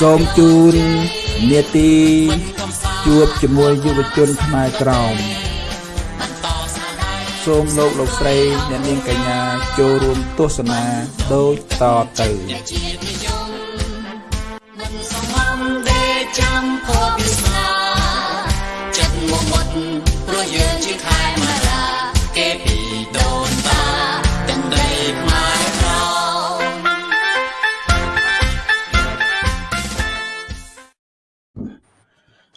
សូមជូននេតិជួបជាមួយយុវជនខ្មែរក្រោមសូមលោកលោកស្រីអ្នកនាងកញ្ញាចូលរួមទស្សនាដូចតទៅសំដេចចាំភពវាស្នាចិត្ត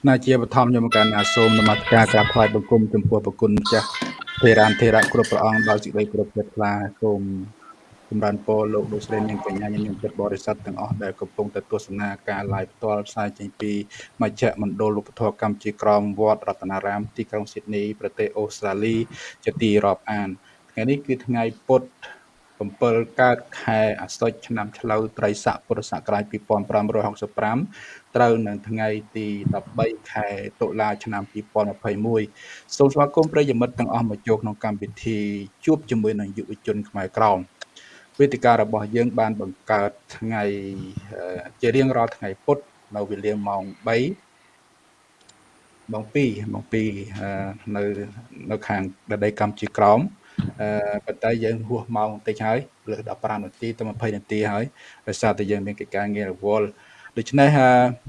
ណាជាបឋមខ្ញុំកណ្ណាសូមនមស្ការក្រាបថ្វាយបង្គំចំពោះប្រគុណម្ចាស់ធេរានធេរៈគ្រប់ព្រះអង្គដោយសេចក្តីគោរពជ្រះថ្លាសូមចម្រើនពរលោកលោកស្រីនាងកញ្ញាញញឹមចិត្តបរិស័ទទាំងអស់ដែលកំពុងតែទស្សនាការ live ផ្ទាល់ផ្សាយចេញពីមជ្ឈមណ្ឌលឧបធម៌កម្ពុជាក្រមវត្តរតនារាម ទីក្រុងស៊ីដនីប្រទេសអូស្ត្រាលីជាទីរាប់អានថ្ងៃនេះគឺថ្ងៃពុទ្ធ7កើតខែអាសត់ឆ្នាំឆ្លូវត្រីស័កពុរសករាជ2565 ត្រូវនៅថ្ងៃទី13ខែតុលាឆ្នាំ2021សូមស្វាគមន៍ប្រិយមិត្តទាំងអស់មកចូលក្នុងកម្មវិធីជួបជាមួយនឹងយុវជនខ្មែរក្រមវេទិការបស់យើងបានបង្កើតថ្ងៃអឺជារៀងរាល់ថ្ងៃពុធនៅវេលាម៉ោង3ម៉ោង2ម៉ោង2អឺនៅនៅខាងដីកម្ពុជាក្រមអឺប៉ុន្តែយើងហួសម៉ោងបន្តិចហើយលើស15នាទីទៅ20នាទីហើយដោយសារតែយើងមានកិច្ចការងាររវល់ ដូច្នេះ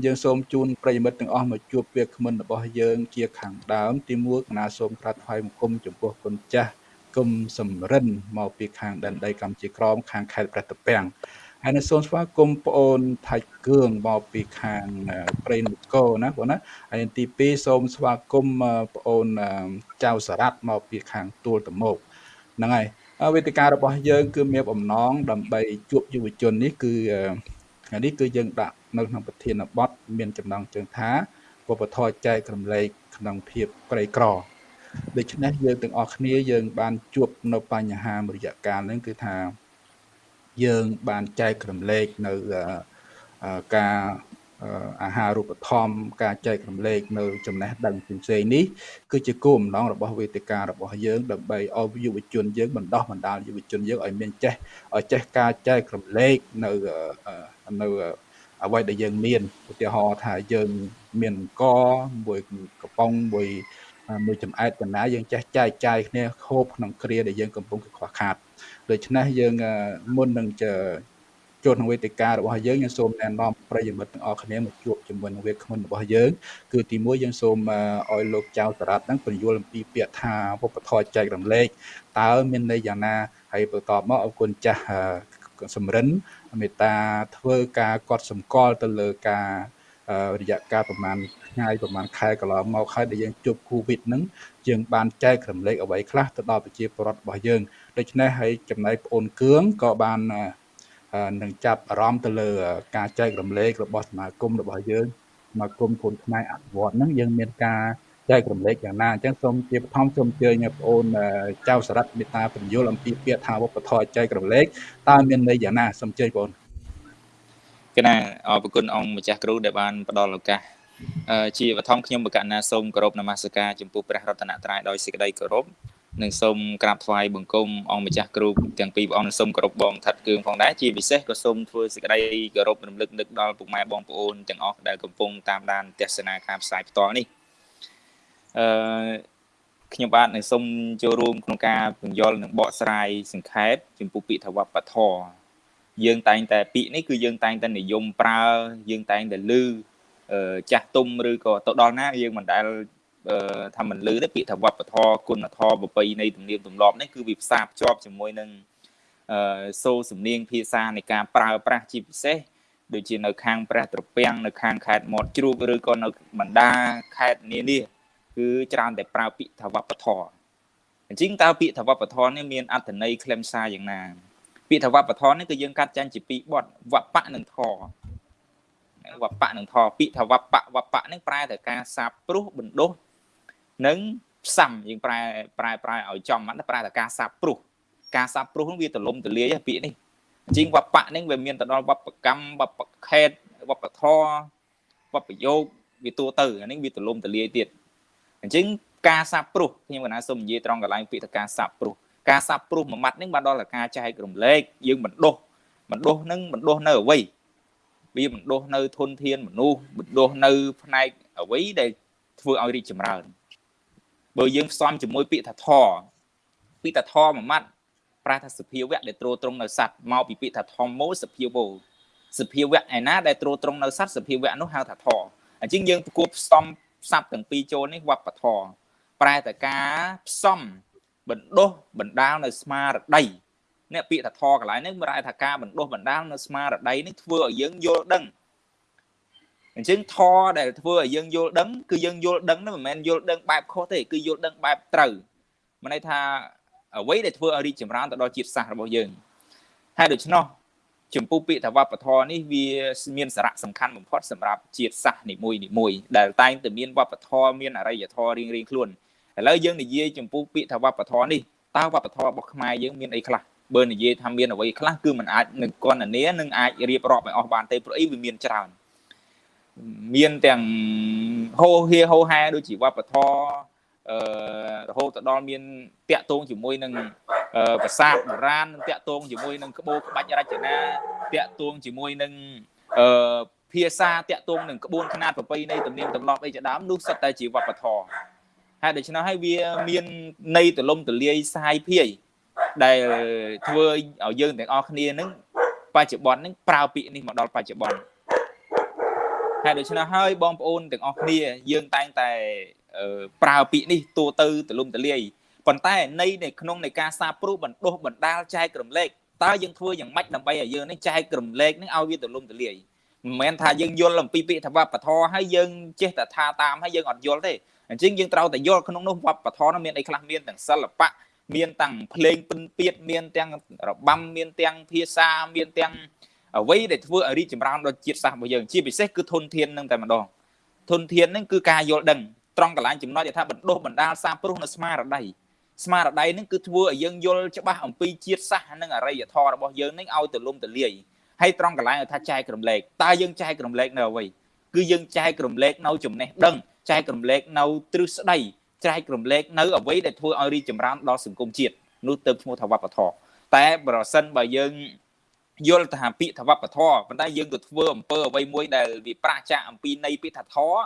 យើងសូមជូនប្រិយមិត្តទាំងអស់មកជួបវាគ្មិនរបស់យើងជាខាងដើម ទី1កណាសូមក្រាបថ្វាយបង្គំចំពោះគុណចាស់គុំសំរិនមកពីខាងដែនដីកម្ពុជាក្រមខាងខេត្តព្រះតពាំងហើយនៅសូមស្វាគមន៍ប្អូនថៃគឿងមកពីខាងព្រៃនគរណាបងណាហើយទី2សូមស្វាគមន៍ប្អូនចៅសារ៉ាត់មកពីខាងទួលតមោកហ្នឹងហើយវេទិការបស់យើង គឺមានបំណងដើម្បីជួបយុវជននេះគឺថ្ងៃនេះគឺយើងដាក់ នៅក្នុងប្រធានបទមានចំណងជើងថាវប្បធម៌ចែករំលែកក្នុងភាពក្រីក្រដូច្នេះយើងទាំងអស់គ្នាយើង បានជួបនៅបញ្ហាមួយរយៈកាលហ្នឹងគឺថាយើងបានចែករំលែកនៅការអាហារូបត្ថម្ភការចែករំលែកនៅចំណេះដឹងផ្សេងៗនេះគឺជាគោលបំណងរបស់វេទិការបស់យើងដើម្បីឲ្យយុវជនយើងបណ្ដោះបណ្ដាលយុវជនយើងឲ្យមានចេះឲ្យចេះការចែករំលែកនៅនៅ អ្វីដែលយើងមានឧទាហរណ៍ថាយើងមានអង្គមួយកំប៉ុងមួយមួយចំអែតកណាយើងចេះចែកចាយគ្នាខូបក្នុងគ្រាដែលយើងកំពុងខ្វះខាតដូច្នេះយើងមុននឹងចូលក្នុងវេទិការបស់យើងយើងសូមណែនាំប្រិយមិត្តទាំងអស់គ្នាមកជួបជាមួយនឹងវាគ្មិនរបស់យើងគឺទីមួយយើងសូមឲ្យលោកចៅតារ៉ាត់ហ្នឹងបញ្យល់អំពីពាក្យថាវប្បធម៌ចែករំលែកតើមានន័យយ៉ាងណាហើយបន្តមកអរគុណចាស់សំរិន មេត្តាធ្វើការកត់សម្គាល់ទៅលើការរយៈកាលប្រហែលថ្ងៃប្រហែលខែកន្លងមកហើយដែលយើងជួបគូវិតហ្នឹងយើងបានចែករំលែកអ្វីខ្លះទៅដល់ប្រជាពលរដ្ឋរបស់យើងដូច្នេះហើយចំណែកប្អូនគឿងក៏បាននឹងចាប់អារម្មណ៍ទៅលើការចែករំលែករបស់សមាគមរបស់យើងសមាគមកូនខ្មែរអភិវឌ្ឍហ្នឹងយើងមានការ ចែករំលែកយ៉ាងណាអញ្ចឹងសូមជាបឋមសូមអញ្ជើញបងប្អូនចៅសរិទ្ធមេត្តាបញ្យលអំពីពាក្យថាវប្បធម៌ចែករំលែកតើមានន័យយ៉ាងណាសូមអញ្ជើញបងប្អូនកណាអរគុណអង្គម្ចាស់គ្រូដែលបានផ្ដល់ឱកាសជាបឋមខ្ញុំបកណ្ណាសូមគោរពនមស្ការចំពោះព្រះរតនត្រ័យដោយសេចក្តីគោរពនិងសូមក្រាបថ្វាយបង្គំអង្គម្ចាស់គ្រូទាំងពីរព្រះអង្គសូមគោរពបងថាត់គឿងផងដែរជាពិសេសក៏សូមធ្វើសេចក្តីគោរពរំលឹកនឹកដល់ពុកម៉ែបងប្អូនទាំងអស់ដែលកំពុងតាមដានទស្សនាការផ្សាយផ្ទាល់នេះ អឺខ្ញុំបាទនឹងសូមចូលរួមក្នុងការពន្យល់និងបកស្រាយសង្ខេបចំពោះពាក្យថាវប្បធម៌យើងតែងតែពាក្យនេះគឺយើងតែងតែនិយមប្រើយើងតែងតែឮចាស់ទុំឬក៏ទៅដល់ណាយើងមិនដែលថាមិនលឺទេពាក្យថាវប្បធម៌គុណធម៌ប្រពៃណីទំនៀមទម្លាប់នេះគឺវាផ្សារភ្ជាប់ជាមួយនឹងអឺសូរសំនៀងភាសានៃការប្រើប្រាស់ជាពិសេសដូចជានៅខាងព្រះត្រពាំងនៅខាងខេត្តមាត់ជ្រូកឬក៏នៅបណ្ដាខេត្តនានា គឺច្រើនតែប្រើពាក្យថាវប្បធម៌អញ្ចឹងតើពាក្យថាវប្បធម៌នេះមានអត្ថន័យខ្លឹមសារយ៉ាងណាពាក្យថាវប្បធម៌នេះគឺយើងកាត់ចែងជាពីរបទវប្បៈនិងធម៌វប្បៈនិងធម៌ពាក្យថាវប្បៈវប្បៈនេះប្រែតែការសាបព្រោះបណ្ដុះនិងផ្សំយើងប្រែប្រែប្រែឲ្យចំហ្នឹងប្រែតែការសាបព្រោះការសាបព្រោះហ្នឹងវាទលំទលាយពាក្យនេះអញ្ចឹងវប្បៈហ្នឹងវាមានទៅដល់វប្បកម្មវប្បខេតវប្បធម៌វប្បយោគវាទូទៅអានេះវាទលំទលាយទៀត អញ្ចឹងការសាបព្រោះខ្ញុំកណាសូមនិយាយត្រង់កន្លែងពាក្យថាការសាបព្រោះការសាបព្រោះមួយម៉ាត់ហ្នឹងបានដល់តែការចែករំលែកយើងបណ្ដុះបណ្ដុះនឹងបណ្ដុះនៅអ្វី វាបណ្ដុះនៅធនធានមនុស្សបណ្ដុះនៅផ្នែកអ្វីដែលធ្វើឲ្យរីកចម្រើនបើយើងផ្សំជាមួយពាក្យថាធពាក្យថាធមួយម៉ាត់ប្រែថាសភាវៈដែលត្រួតត្រងនៅសัตว์មកពីពាក្យថាធម្មោសភាវោសភាវៈឯណាដែលត្រួតត្រងនៅសัตว์សភាវៈនោះហៅថាធអញ្ចឹងយើងគួរផ្សំ ស័ព្ទទាំងពីរចូលនេះវប្បធម៌ប្រែតែការផ្សំបណ្ដុះបណ្ដាលនៅស្មារតីនេះពាក្យថាធកន្លែងនេះប្រែថាការបណ្ដុះបណ្ដាលនៅស្មារតីនេះធ្វើឲ្យយើងយល់ដឹងអញ្ចឹងធដែលធ្វើឲ្យយើងយល់ដឹងគឺយើងយល់ដឹងនោះមិនមែនយល់ដឹងបែបខុសទេគឺយល់ដឹងបែបត្រូវមានន័យថាអ្វីដែលធ្វើឲ្យរីកចម្រើនទៅដល់ជាតិសាសន៍របស់យើងហើយដូច្នោះ ចំពោះពាក្យថាវប្បធម៌នេះវាមានសារៈសំខាន់បំផុតសម្រាប់ជាតិសាសន៍នីមួយនីមួយដែលតែងតែមានវប្បធម៌មានអរិយធម៌រៀងរៀងខ្លួនឥឡូវយើងនិយាយចំពោះពាក្យថាវប្បធម៌នេះតើវប្បធម៌របស់ខ្មែរយើងមានអីខ្លះបើនិយាយថាមានអ្វីខ្លះគឺมันអាចនឹងកណនានឹងអាចរៀបរាប់ឲ្យអស់បានទេព្រោះអីវាមានច្រើនមានទាំងហោហៀហោហែដូចជាវប្បធម៌ អឺរហូតទៅដល់មានតាក់ទងជាមួយនឹងប្រាសាទបុរាណនឹងតាក់ទងជាមួយនឹងក្បូរក្បាច់រចនាតាក់ទងជាមួយនឹងអឺភាសាតាក់ទងនឹងក្បួនខ្នាតប្រពៃណីទំនៀមទម្លាប់អីជាដើមនោះសិតតែជាវប្បធម៌ហើយដូច្នោះហើយវាមានន័យទលំទលាយសាយភាយដែលធ្វើឲ្យយើងទាំងអស់គ្នានឹងបច្ចុប្បន្ននឹងប្រើពាក្យនេះមកដល់បច្ចុប្បន្នហើយដូច្នេះហើយបងប្អូនទាំងអស់គ្នាយើងតែងតែ ប្រើពាក្យនេះទូទៅទលំទលាយប៉ុន្តែនៃនៅក្នុងនៃការសាព្រោះបណ្ដុះបណ្ដាលចែករំលែកតើយើងធ្វើយ៉ាងម៉េចដើម្បីឲ្យយើងនេះចែករំលែកនឹងឲ្យវាទលំទលាយមិនមែនថាយើងយល់អំពីពាក្យថាវប្បធម៌ហើយយើងចេះតែថាតាមហើយយើងអត់យល់ទេអញ្ចឹងយើងត្រូវតែយល់ក្នុងនោះវប្បធម៌នោះមានអីខ្លះមានទាំងសិល្បៈមានទាំងភ្លេងពិនពៀតមានទាំងរបាំមានទាំងភាសាមានទាំងអ្វីដែលធ្វើឲ្យរីកចម្រើនដល់ជាតិសាសន៍របស់យើងជាពិសេសគឺធនធាននឹងតែម្ដងធនធាននឹងគឺការយល់ដឹង ត្រង់កន្លែងចំណុចថាបណ្ដុះបណ្ដាលសាព្រោះនៅស្មារតីស្មារតីនឹងគឺធ្វើឲ្យយើងយល់ច្បាស់អំពីជាតិសាសន៍និងអរិយធម៌របស់យើងនឹងឲ្យទលំទលាយហើយត្រង់កន្លែងថាចែករំលែកតើយើងចែករំលែកនៅអ្វីគឺយើងចែករំលែកនៅចំណេះដឹងចែករំលែកនៅទ្រឹស្ដីចែករំលែកនៅអ្វីដែលធ្វើឲ្យរីកចម្រើនដល់សង្គមជាតិនោះទៅឈ្មោះថាវប្បធម៌តែប្រសិនបើយើងយល់ថាពាក្យថាវប្បធម៌ប៉ុន្តែយើងក៏ធ្វើអំពើអ្វីមួយដែលវាប្រាចាកអំពីនៃពាក្យថាធម៌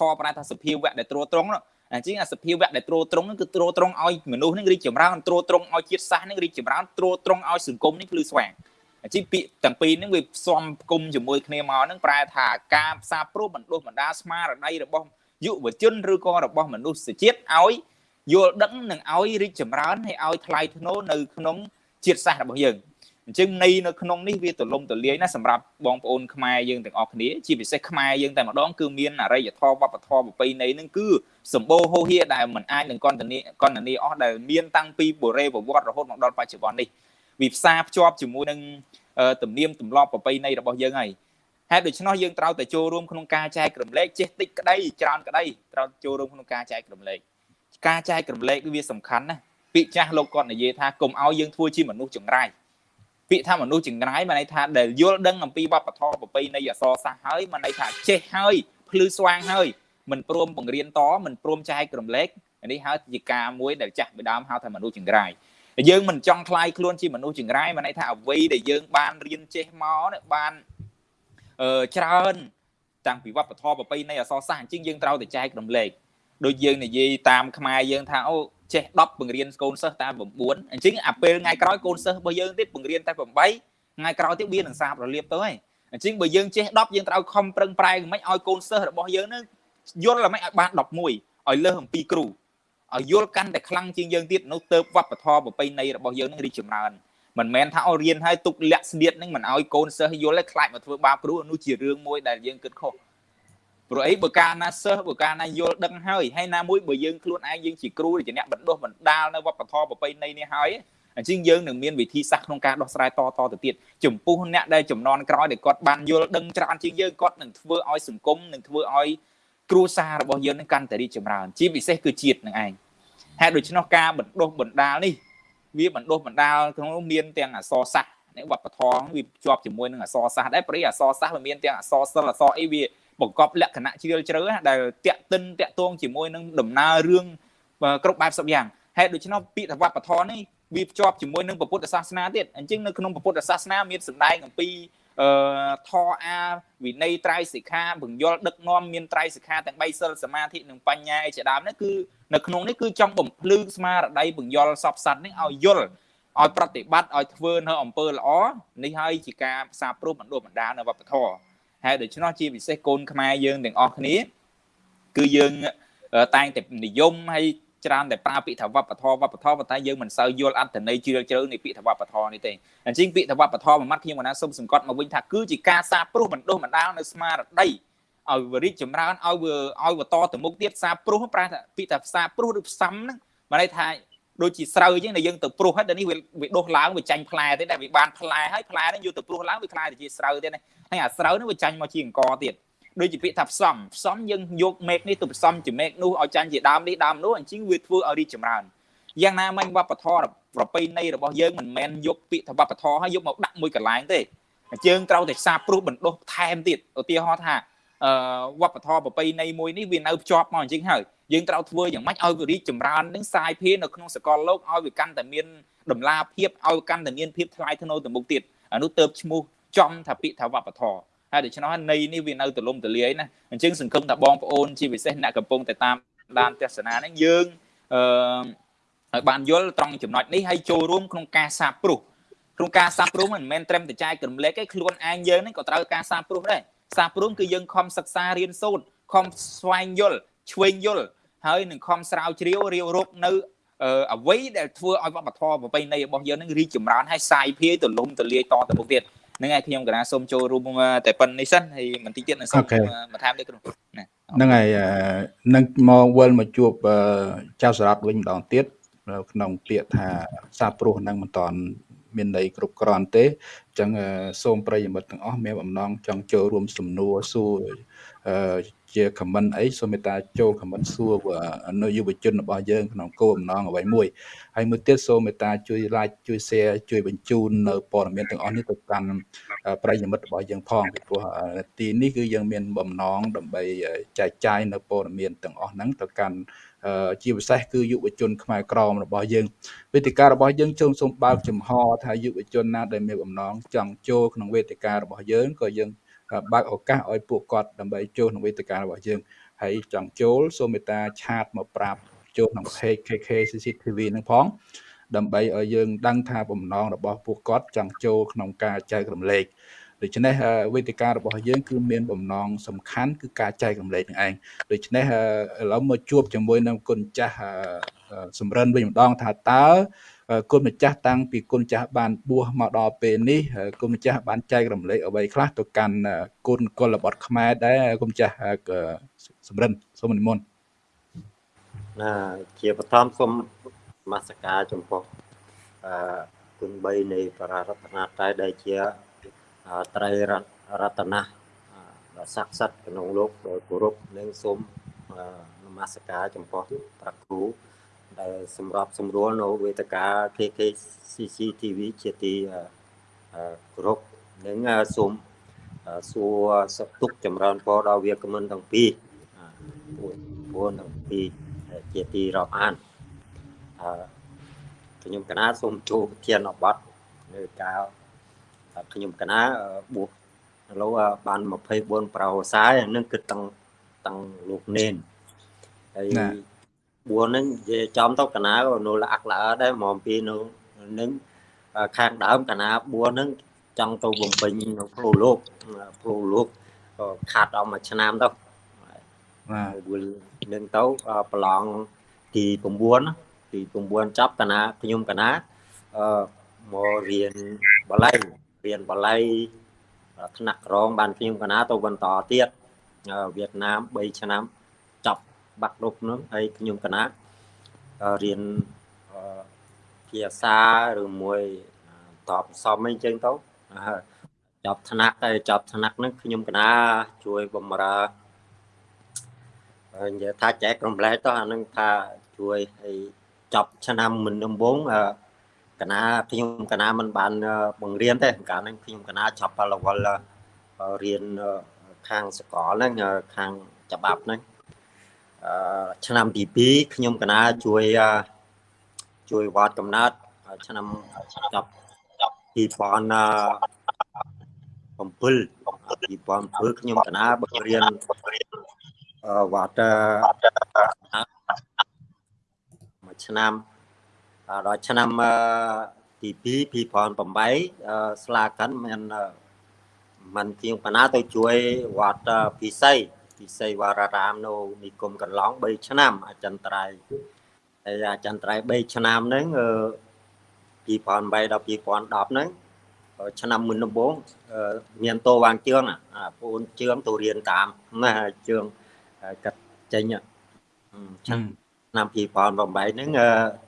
ធម៌ប្រែថាសភាវៈដែលត្រួតត្រងអញ្ចឹងអាសភាវៈដែលត្រួតត្រងហ្នឹងគឺត្រួតត្រងឲ្យមនុស្សហ្នឹងរីកចម្រើនត្រួតត្រងឲ្យជាតិសាសន៍ហ្នឹងរីកចម្រើនត្រួតត្រងឲ្យសង្គមនេះភ្លឺស្វាងអញ្ចឹងពាក្យទាំងពីរហ្នឹងវាផ្សំគុំជាមួយគ្នាមកហ្នឹងប្រែថាការផ្សារព្រោះបណ្ដុះបណ្ដាស្មារតីរបស់យុវជនឬក៏របស់មនុស្សជាតិឲ្យយល់ដឹងនិងឲ្យរីកចម្រើនហើយឲ្យថ្លៃថ្នូរនៅក្នុងជាតិសាសន៍របស់យើង អញ្ចឹងនៃនៅក្នុងនេះវាទលំទលាយណាសម្រាប់បងប្អូនខ្មែរយើងទាំងអស់គ្នាជាពិសេសខ្មែរយើងតែម្ដងគឺមានអរិយធម៌វប្បធម៌ប្រពៃណីនឹងគឺសម្បូរហូរហៀដែលមិនអាចនឹងកន្តនីកន្តនីអស់ដែលមានតាំងពីបុរេប្រវត្តិរហូតមកដល់បច្ចុប្បន្ននេះវាផ្សារភ្ជាប់ជាមួយនឹងទំនៀមទម្លាប់ប្រពៃណីរបស់យើងហើយហេតុដូច្នោះយើងត្រូវតែចូលរួមក្នុងការចែករំលែកចេះតិចក្តីច្រើនក្តីត្រូវចូលរួមក្នុងការចែករំលែកការចែករំលែកវាសំខាន់ណាស់ពាក្យចាស់លោកគាត់និយាយថាកុំឲ្យយើងធ្វើជាមនុស្សចង្រៃ ពាក្យថាមនុស្សចង្រៃមានន័យថាដែលយល់ដឹងអំពីវប្បធម៌ប្រពៃណីអសរសាស្ត្រហើយមានន័យថាចេះហើយភ្លឺស្វាងហើយមិនព្រមបង្រៀនតមិនព្រមចែកក្រំលែកនេះហើយជាការមួយដែលចាស់ពីដើមហៅថាមនុស្សចង្រៃយើងមិនចង់ខ្លាយខ្លួនជាមនុស្សចង្រៃមានន័យថាអ្វីដែលយើងបានរៀនចេះមកបានអឺច្រើនតាំងពីវប្បធម៌ប្រពៃណីអសរសាស្ត្រអញ្ចឹងយើងត្រូវតែចែករំលែកដូចយើងនិយាយតាមខ្មែរយើងថាអូ ចេះ10បង្រៀនកូនសិស្សតែ9អញ្ចឹងអាពេលថ្ងៃក្រោយកូនសិស្សរបស់យើងទៀតបង្រៀនតែ8ថ្ងៃក្រោយទៀតវានឹងសាបរលាបទៅហើយអញ្ចឹងបើយើងចេះ10យើងត្រូវខំប្រឹងប្រែងមិនឲ្យកូនសិស្សរបស់យើងនឹងយល់មិនឲ្យបាន11ឲ្យលើសអំពីគ្រូឲ្យយល់កាន់តែខ្លាំងជាងយើងទៀតនោះទៅវប្បធម៌ប្រពៃណីរបស់យើងនឹងរីកចម្រើនមិនមែនថាអរៀនឲ្យទុកលាក់ស្នៀតនឹងមិនឲ្យកូនសិស្សយល់ឲ្យខ្លាចមកធ្វើបាបគ្រូនោះជារឿងមួយដែលយើងគិតខុស ព្រោះអីបើកាលណាសិស្សបើកាលណាយល់ដឹងហើយហើយណាមួយបើយើងខ្លួនឯងយើងជាគ្រូជាអ្នកបណ្ដុះបណ្ដាលនៅវប្បធម៌ប្រពៃណីនេះហើយអញ្ចឹងយើងនឹងមានវិធីសាស្ត្រក្នុងការដោះស្រាយតតទៅទៀតចំពោះអ្នកដែលចំនួនក្រោយដែលគាត់បានយល់ដឹងច្រើនជាងយើងគាត់នឹងធ្វើឲ្យសង្គមនឹងធ្វើឲ្យគ្រួសាររបស់យើងនឹងកាន់តែរីកចម្រើន ជាពិសេសគឺជាតិនឹងឯងហេតុដូច្នោះការបណ្ដុះបណ្ដាលនេះវាបណ្ដុះបណ្ដាលក្នុងនោះមានទាំងអសរសាស្ត្រនៃវប្បធម៌វាជាប់ជាមួយនឹងអសរសាស្ត្រដែរព្រោះអសរសាស្ត្រវាមានទាំងអសរសិល្ប៍អសរអីវា បង្កប់លក្ខណៈជ្រាលជ្រៅដែលតាក់ទិនតាក់ទងជាមួយនឹងដំណើររឿងគ្រប់បែបសពយ៉ាងហេតុដូច្នោះពាក្យថាវប្បធម៌នេះវាភ្ជាប់ជាមួយនឹងពុទ្ធសាសនាទៀតអញ្ចឹងនៅក្នុងពុទ្ធសាសនាមានសម្ដែងអំពីអឺធរអាវិន័យត្រៃសិក្ខាបង្យល់ដឹកនាំមានត្រៃសិក្ខាទាំង3សិលសមាធិនិងបញ្ញាឯជាដើមនេះគឺនៅក្នុងនេះគឺចង់បំភ្លឺស្មារតីបង្យល់សពសត្វនេះឲ្យយល់ឲ្យប្រតិបត្តិឲ្យធ្វើនៅអំពើល្អនេះហើយជាការផ្សារព្រោះបណ្ដុះបណ្ដាលនៅវប្បធម៌ ហើយដូច្នោះជាពិសេសកូនខ្មែរយើងទាំងអស់គ្នាគឺយើងតែងតែនិយមហើយច្រើនតែប្រើពាក្យថាវប្បធម៌វប្បធម៌ប៉ុន្តែយើងមិនសូវយល់អត្ថន័យជ្រាលជ្រៅនៃពាក្យថាវប្បធម៌នេះទេអញ្ចឹងពាក្យថាវប្បធម៌មួយម៉ាត់ខ្ញុំកណាសូមសង្កត់មកវិញថាគឺជាការសាព្រោះបណ្ដុះបណ្ដាលនៅស្មារតីឲ្យវរីកចម្រើនឲ្យវាឲ្យវតទៅមុខទៀតសាព្រោះប្រែថាពាក្យថាសាព្រោះឬផ្សំហ្នឹងបានន័យថា ដូចជាស្រូវអញ្ចឹងដែលយើងទៅព្រោះហើយដល់នេះវាដុះឡើងវាចាញ់ផ្លែទេដែលវាបានផ្លែហើយផ្លែហ្នឹងយកទៅព្រោះឡើងវាខ្លាយទៅជាស្រូវទៀតហើយអាស្រូវហ្នឹងវាចាញ់មកជាអង្គទៀតដូចជាពាក្យថាផ្សំផ្សំយើងយកមេឃនេះទៅផ្សំជាមេឃនោះឲ្យចាញ់ជាដើមនេះដើមនោះអញ្ចឹងវាធ្វើឲ្យរីកចម្រើនយ៉ាងណាមិញវប្បធម៌ប្រពៃណីរបស់យើងមិនមែនយកពាក្យថាវប្បធម៌ហើយយកមកដាក់មួយកន្លែងទេយើងត្រូវតែសាព្រោះបណ្ដុះថែមទៀតឧទាហរណ៍ថា អឺវប្បធម៌ប្រពៃណីមួយនេះវានៅភ្ជាប់មកអញ្ចឹងហើយយើងត្រូវធ្វើយ៉ាងម៉េចឲ្យវារីកចម្រើននឹងសាយភានៅក្នុងសកលលោកឲ្យវាកាន់តែមានដំណាភាពឲ្យកាន់តែមានភាពថ្លៃថ្នូរទៅមុខទៀតអានោះទៅឈ្មោះចំថាពាក្យថាវប្បធម៌ហើយដូច្នោះនៃនេះវានៅទលំទលាយណាអញ្ចឹងសង្ឃឹមថាបងប្អូនជាពិសេសអ្នកកំពុងតែតាមដានទស្សនាហ្នឹងយើងអឺឲ្យបានយល់ត្រង់ចំណុចនេះហើយចូលរួមក្នុងការសាបព្រោះក្នុងការសាបព្រោះមិនមែនត្រឹមតែចែកក្រំលែកទេខ្លួនឯងយើងហ្នឹងក៏ត្រូវការសាបព្រោះដែរ សាបព្រោះគឺយើងខំសិក្សារៀនសូត្រខំស្វែងយល់ឆ្វេងយល់ហើយនឹងខំស្រាវជ្រាវរាវរកនៅអ្វីដែលធ្វើឲ្យវប្បធម៌ប្រពៃណីរបស់យើងនឹងរីកចម្រើនហើយសាយភាយទលំទលាយតទៅមុខទៀតហ្នឹងហើយខ្ញុំកណាសូមចូលរួមតែប៉ុណ្្នេះសិនហើយបន្តិចទៀតនឹងសូមបន្ថែមទៀតគ្រូណាហ្នឹងហើយនឹងមកវិលមកជួបចៅសារ៉ាត់វិញម្ដងទៀតក្នុងពាក្យថាសាព្រោះនឹងមិនតន់ មានន័យគ្រប់គ្រាន់ទេអញ្ចឹងសូមប្រិយមិត្តទាំងអស់មានបំណងចង់ចូលរួមសំណួរសួរជា comment អីសូមមេត្តាចូល comment សួរនៅយុវជនរបស់យើងក្នុងគោលបំណងអ្វីមួយហើយមួយទៀតសូមមេត្តាជួយ like ជួយ share ជួយបញ្ជូននៅព័ត៌មានទាំងអស់នេះទៅកាន់ប្រិយមិត្តរបស់យើងផងពីព្រោះទីនេះគឺយើងមានបំណងដើម្បីចែកចាយនៅព័ត៌មានទាំងអស់ហ្នឹងទៅកាន់ ជាពិសេសគឺយុវជនខ្មែរក្រមរបស់យើងវេទិការបស់យើងចូលសូមបើកចំហថាយុវជនណាដែលមានបំណងចង់ចូលក្នុងវេទិការបស់យើងក៏យើងបើកឱកាសឲ្យពួកគាត់ដើម្បីចូលក្នុងវេទិការបស់យើងហើយចង់ចូលសូមមេត្តាឆាតមកប្រាប់ចូលក្នុង page KK CCTV នឹងផងដើម្បីឲ្យយើងដឹងថាបំណងរបស់ពួកគាត់ចង់ចូលក្នុងការចែករំលែក ដូច្នេះវេទិការបស់យើងគឺមានបំណងសំខាន់គឺការចែករំលែកនឹងឯងដូច្នេះឥឡូវមកជួបជាមួយនឹងគុណចាស់សំរិនវិញម្ដងថាតើគុណម្ចាស់តាំងពីគុណម្ចាស់បានបួសមកដល់ពេលនេះគុណម្ចាស់បានចែករំលែកអ្វីខ្លះទៅកាន់គុណកុលបុត្រខ្មែរដែរគុណម្ចាស់សំរិនសូមនិមន្តណាជាបឋមសូមមាសការចំពោះអឺគុណ3នៃបរារតនាត្រ័យដែលជា ត្រៃរតនៈដ៏ស័ក្តិសិទ្ធិក្នុងលោកដោយគោរពនិងសូមនមស្ការចំពោះព្រះគ្រូដែលសម្រាប់សម្រួលនៅវេទិកា KK CCTV ជាទីគោរពនិងសូមសួរសុខទុក្ខចម្រើនពរដល់វាគ្មិនទាំងពីរពួនទាំងពីរជាទីរាប់អានអឺខ្ញុំកណាសូមចូលធានអបត់នៅកាល ខ្ញុំកណាបួសឥឡូវបាន24ប្រហោសាយនឹងគិតតាំងតាំងលោកនេនហើយបួសហ្នឹងនិយាយចំទៅកណានៅលាក់ល្អដែរហ្មងពីនៅនឹងខាងដើមកណាបួសហ្នឹងចង់ទៅបំពេញនៅផ្លូវលោកផ្លូវលោកក៏ខាត់អស់មួយឆ្នាំទៅបាទនឹងទៅប្រឡងទី9ទី9ចាប់កណាខ្ញុំកណាអឺមករៀនបល័យ រៀនបល័យថ្នាក់ក្រងបានខ្ញុំកណាទៅបន្តទៀតវៀតណាម3ឆ្នាំចប់បាក់រុកនោះហើយខ្ញុំកណារៀនភាសាឬមួយតបសំអីចឹងទៅចប់ថ្នាក់តែចប់ថ្នាក់ហ្នឹងខ្ញុំកណាជួយបំរើនិយាយថាចែករំលែកទៅអានឹងថាជួយឲ្យចប់ឆ្នាំមុនដំបូង កណាខ្ញុំកណាមិនបានបង្រៀនទេកាលហ្នឹងខ្ញុំកណាចប់លវលរៀនខាងសកលហ្នឹងខាងច្បាប់ហ្នឹងអឺឆ្នាំទី2ខ្ញុំកណាជួយជួយវត្តកំណត់ឆ្នាំចប់2000 2007ខ្ញុំកណាបង្រៀនវត្តមួយឆ្នាំ ដល់ឆ្នាំទី2 2008ស្លាកិនមានមិនជាងកណាទៅជួយវត្តពិសីពិសីវរារាមនៅនិគមកន្លង3ឆ្នាំអចិន្ត្រៃយ៍ហើយអចិន្ត្រៃយ៍3ឆ្នាំហ្នឹង2008ដល់2010ហ្នឹងឆ្នាំមុនដំបូងមានតោវាងជឿងពូនជឿងទៅរៀនតាមណាជឿងកាត់ចេញឆ្នាំ 2008ហ្នឹង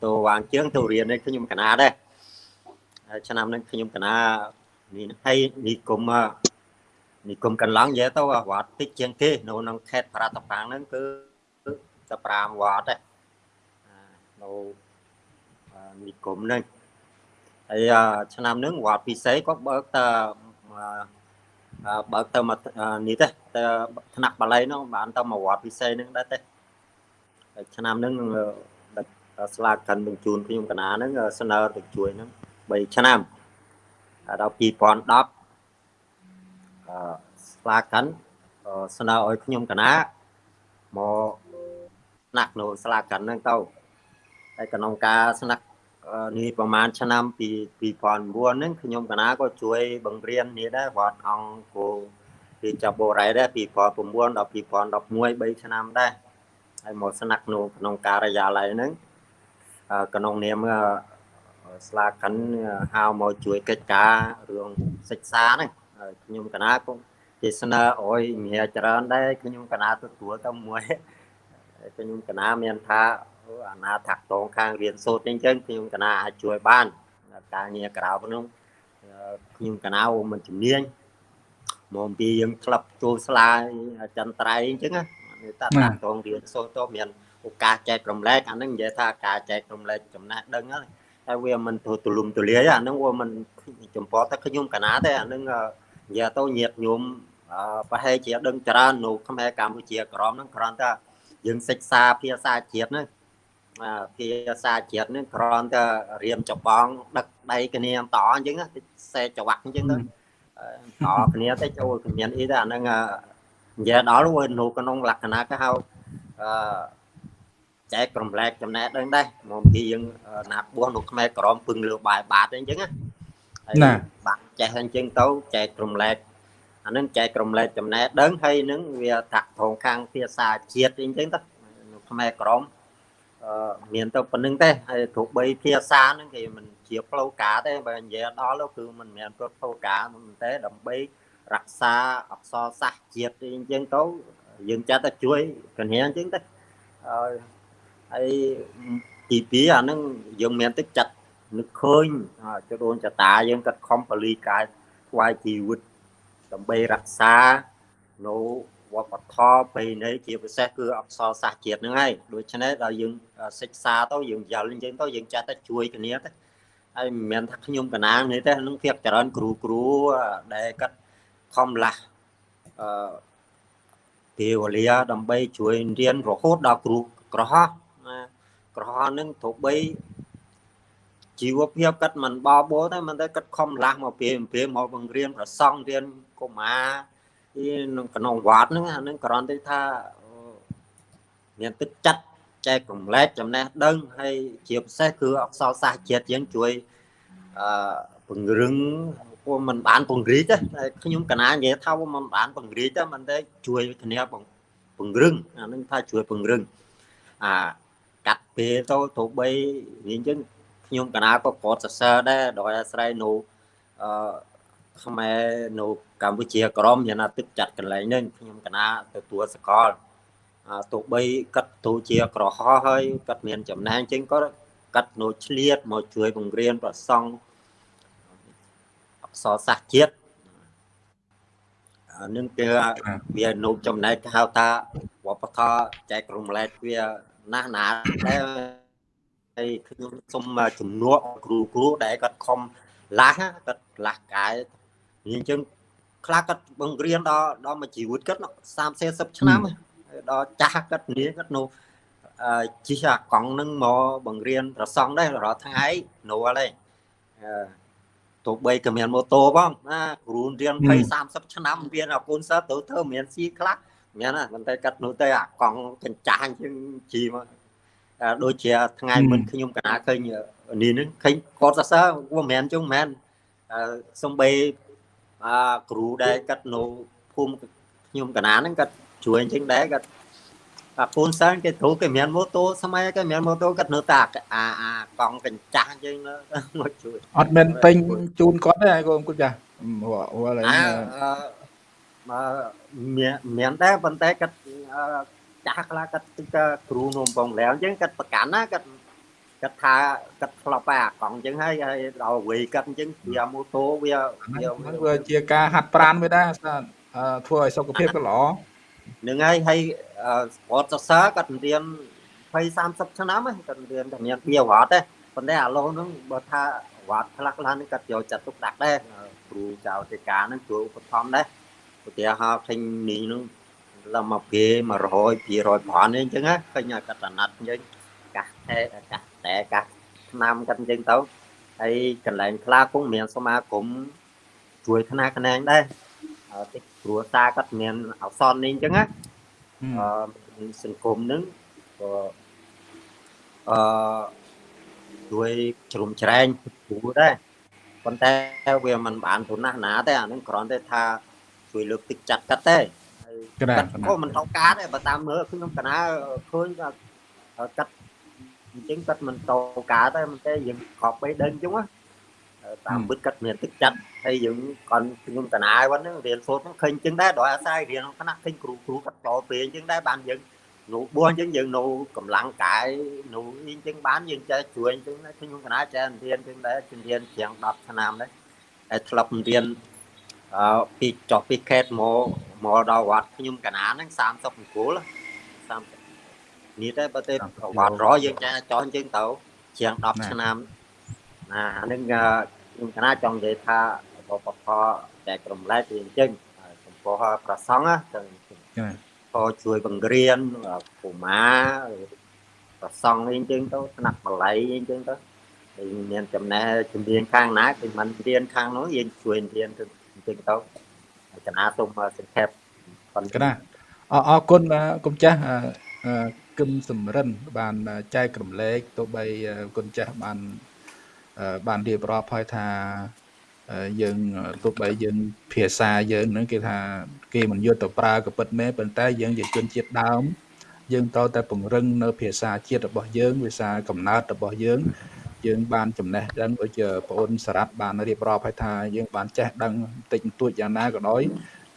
តោវាងជឿងទៅរៀននេះខ្ញុំកណាដែរឆ្នាំហ្នឹងខ្ញុំកណានេះហើយនិគមនិគមកន្លងនិយាយទៅវត្តតិចជាងគេនៅក្នុងខេត្តប្រតាប៉ាងហ្នឹងគឺតែ5វត្តដែរនៅនិគមហ្នឹងហើយឆ្នាំហ្នឹងវត្តពិសេសក៏បើកតបើកទៅមកនេះទេទៅថ្នាក់បាលីហ្នឹងបានទៅមកវត្តពិសេសហ្នឹងដែរទេហើយ ឆ្នាំហ្នឹងស្លាកកាន់បញ្ជូនខ្ញុំកណាហ្នឹងស្នើទៅជួយហ្នឹង3ឆ្នាំដល់2010អឺស្លាកកាន់ស្នើឲ្យខ្ញុំកណាមកស្នាក់នៅស្លាកកាន់ហ្នឹងទៅហើយក្នុងការស្នាក់នេះប្រហែលឆ្នាំពី2009ហ្នឹងខ្ញុំកណាក៏ជួយបង្រៀននេះដែរវត្តអង្គគោពីចាប់បូរ៉ៃដែរ2009ដល់2011 3ឆ្នាំដែរ ហើយមកស្នាក់នៅក្នុងការិយាល័យហ្នឹងក្នុងនាមស្លាកិនហៅមកជួយកិច្ចការរឿងសិក្សាហ្នឹងហើយខ្ញុំកណាក៏ជាស្នើអុយមានច្រើនដែរខ្ញុំកណាទទួលទៅមួយខ្ញុំកណាមានថាអាណាថាក់តងខាងរៀនសូត្រអញ្ចឹងខ្ញុំកណាអាចជួយបានការងារក្រៅក្នុងខ្ញុំកណាមិនជំនាញមកអំពីយើងក្លឹបចូលស្លាយចន្ទ្រៃអញ្ចឹងណា តាតាក់តងរៀនសូត្រទៅមានឱកាសចែករំលែកអានឹងនិយាយថាការចែករំលែកចំណេះដឹងហ្នឹងតែវាមិនទូលំទូលាយអានឹងវាមិនចំពោះតែខ្ញុំកណាទេអានឹងនិយាយទៅញាតញោមប្រហែលជាដឹងច្រើននៅខ្មែរកម្ពុជាក្រមហ្នឹងគ្រាន់តែយើងសិក្សាភាសាជាតិហ្នឹងភាសាជាតិនេះគ្រាន់តែរៀមច្បងដឹកដៃគ្នាតអញ្ចឹងសេចវាក់អញ្ចឹងទៅតគ្នាទៅចូលគ្មានអីទេអាហ្នឹង និយាយដល់វានៅក្នុងលក្ខណៈគេហៅអឺចែកក្រុមលែកចំណេះដឹងដែរមកពីយើងណាបួសនៅខ្មែរក្រមពឹងលើបាយបាតអញ្ចឹងណាណាបាក់ចេះអញ្ចឹងទៅចែកក្រុមលែកអានឹងចែកក្រុមលែកចំណេះដឹងហើយនឹងវាតាក់ថងខាងភាសាជាតិអញ្ចឹងទៅនៅខ្មែរក្រមមានទៅប៉ុណ្្នឹងទេហើយទោះបីភាសាហ្នឹងគេមិនជាផ្លូវការទេបើនិយាយដល់គឺមិនមែនផ្លូវការមិនទេដើម្បី រក្សាអក្សរសាស្ត្រជាតិអញ្ចឹងទៅយើងចាត់តែជួយកញ្ញាអញ្ចឹងទៅហើយទី2អាហ្នឹងយើងមានទឹកចាត់នឹកឃើញចដូនចតាយើងកាត់ខំបលីកាយថ្វាយជីវិតដើម្បីរក្សានៅវប្បធម៌ប្រពៃណីជាពិសេសគឺអក្សរសាស្ត្រជាតិហ្នឹងហើយដូច្នេះដល់យើងសិក្សាទៅយើងយល់អញ្ចឹងទៅយើងចាស់តែជួយគ្នាទៅហើយមិនមែនថាខ្ញុំកណាងនេះទេនឹងភាកច្រើនគ្រូគ្រូដែលគាត់ ខំឡាស់អឺពេលវេលាដើម្បីជួយរៀនរហូតដល់គ្រូក្រហោះក្រហោះនឹងទោះបីជីវភាពគាត់មិនបបោទេមិនតែគាត់ខំឡាស់មកពេលពេលមកបង្រៀនប្រសង់រៀនកុមារក្នុងក្នុងវត្តហ្នឹងអានឹងគ្រាន់តែថាមានទឹកចិត្តចែករំលែកចំណេះដឹងហើយជាពិសេសគឺអក្សរសាស្ត្រជាតិយើងជួយអឺពង្រឹង ពួកមិនបានពង្រីកទេខ្ញុំកណានិយាយថាមិនបានពង្រីកទេមិនទេជួយគ្នាពង្រឹងអានឹងថាជួយពង្រឹងអាកាត់ពេលទៅទោះបីនិយាយអញ្ចឹងខ្ញុំកណាក៏កត់សរសើរដែរដោយអាស្រ័យនៅអឺខ្មែរនៅកម្ពុជាក្រមយ៉ាងណាទឹកចាត់កន្លែងនេះខ្ញុំកណាទទួលសកលទោះបីកាត់ទូជាក្រហោះហើយកាត់មានចំណែងជាងក៏កាត់នៅឆ្លៀតមកជួយបង្រៀនប្រសង់ អក្សរសាស្ត្រជាតិនឹងគេវានៅចំណែកហៅថាវប្បធម៌ចែករំលែកវាណាស់ណាដែរហើយខ្ញុំសូមជំនួសគ្រូគ្រូដែលគាត់ខំឡាស់គាត់ឡាស់កាយអញ្ចឹងខ្លះគាត់បង្រៀនដល់ដល់មួយជីវិតគាត់30 40ឆ្នាំដល់ចាស់គាត់នាងគាត់នោះជិះអាកង់នឹងមកបង្រៀនប្រសង់ដែររាល់ថ្ងៃនោះហើយ ទទោះបីក៏មានម៉ូតូផងណាគ្រូរៀនហឹម20 30ឆ្នាំរៀនអាកូនសិស្សទៅធ្វើមានស៊ីខ្លះមានណាប៉ុន្តែកាត់នោះទៅអាកង់កញ្ចាញជាងជីមកអាដូចជាថ្ងៃហឹមមុនខ្ញុំកណាឃើញនេះនឹងឃើញគាត់សរសើរវាមិនមែនចឹងមិនមែនអឺសំបីអាគ្រូដែលកាត់នៅភូមិខ្ញុំកណាហ្នឹងគាត់ជួយអញ្ចឹងដែរគាត់ អាពូនសើនគេត្រូវគេមានម៉ូតូស្មៃគេមានម៉ូតូគាត់នៅតែអាអាកង់កញ្ចាស់យើងមកជួយអត់មែនពេញជូនគាត់ទេកូនគាត់ចាស់ហួរហួរឡើយមកមានដែរប៉ុន្តែគាត់ចាស់ខ្លះគាត់ទឹកគ្រូនំបងលែងយើងគាត់ប្រកាន់ណាគាត់គាត់ថាគាត់ធ្លាប់តែអាកង់អញ្ចឹងហើយហើយដល់វេគាត់អញ្ចឹងវាម៉ូតូវាវាជាការហាត់ប្រានវាដែរធ្វើឲ្យសុខភាពក៏ល្អ នឹងហើយហើយអឺស្ពតសរសើរគាត់រៀន20 30ឆ្នាំហ្នឹងគាត់រៀនតែមានវាវត្តទេប៉ុន្តែអាឡូហ្នឹងបើថាវត្តខ្លះខ្លះហ្នឹងគាត់យកចាត់ទុកដាក់ដែរគ្រូចៅទេការហ្នឹងគ្រូឧបត្ថម្ភដែរឧទាហរណ៍ឃើញនេះហ្នឹងឡើងមកពេ100 200ប្រាន់អីអញ្ចឹងណាឃើញគាត់អាណត្តិអញ្ចឹងកាសតែកាសតែកាសឆ្នាំគាត់អញ្ចឹងទៅហើយកន្លែងខ្លះគង់មានសមាគមជួយថ្នាក់ខ្នែងដែរអឺតិច គ្រួសារគាត់មានអសននេះអញ្ចឹងណាអឺសង្គមនឹងក៏អឺជួយជ្រុំជ្រែងគ្រូដែរប៉ុន្តែវាមិនបានទូណាស់ណាទេអានឹងគ្រាន់តែថាជួយលើកទឹកចិត្តគាត់ទេហើយក្រាគាត់ក៏មិនត្រូវការដែរបើតាមមើលខ្ញុំកណាឃើញថាគាត់អញ្ចឹងគាត់មិនត្រូវការទេមិនទេយើងខប់បីដឹងអញ្ចឹងណា តាមពិតគាត់មានទឹកចិត្តហើយយើងគាត់ខ្ញុំកណាហ្នឹងរៀនសូត្រហ្នឹងឃើញអញ្ចឹងដែរដល់អាស្រ័យរៀនក្នុងថ្នាក់ឃើញគ្រូគ្រូគាត់តពេលអញ្ចឹងដែរបានយើងនៅបួសអញ្ចឹងយើងនៅកម្លាំងកាយនៅអីអញ្ចឹងបានយើងចេះជួយអញ្ចឹងដែរខ្ញុំកណាចេះរៀនអញ្ចឹងដែរជំនាញជាង10ឆ្នាំដែរហើយធ្លាប់រៀនអឺពីចុះពីខេតមកមកដល់វត្តខ្ញុំកណាហ្នឹង30អង្គល30នេះដែរបើទៅវត្តរយយើងចេះចោះអញ្ចឹងទៅជាង10ឆ្នាំណាអាហ្នឹង ខ្ញុំកណាចង់និយាយថាបបខតែក្រុមលែកវាអញ្ចឹងចំពោះប្រសង់ណាចឹងចា៎ក៏ជួយបង្រៀនពូម៉ាប្រសង់អីអញ្ចឹងទៅថ្នាក់បល័យអីអញ្ចឹងទៅហើយមានចំណេះជំនាញខាងណាគឺមិនរៀនខាងនោះយើងជួយរៀនទៅអញ្ចឹងទៅហើយកណាសូមសង្ខេបប៉ុណ្ក្រាអរអរគុណបាទគុំចាស់អឺអឺគឹមសំរិនបានចែករំលែកទោះបីអឺគុណចាស់បានអឺ បានរៀបរាប់ហើយថាអឺយើងទោះបីយើងភាសាយើងហ្នឹងគេថាគេមិនយកទៅប្រើក៏ពិតមែនប៉ុន្តែយើងជាជនជាតិដើមយើងត្រូវតែពង្រឹងនៅភាសាជាតិរបស់យើងភាសាកំណើតរបស់យើងយើងបានចំណេះដឹងដូចជាបងអូនសារ៉ាត់បានរៀបរាប់ឲ្យថាយើងបានចេះដឹងបន្តិចបន្តួចយ៉ាងណាក៏ដោយ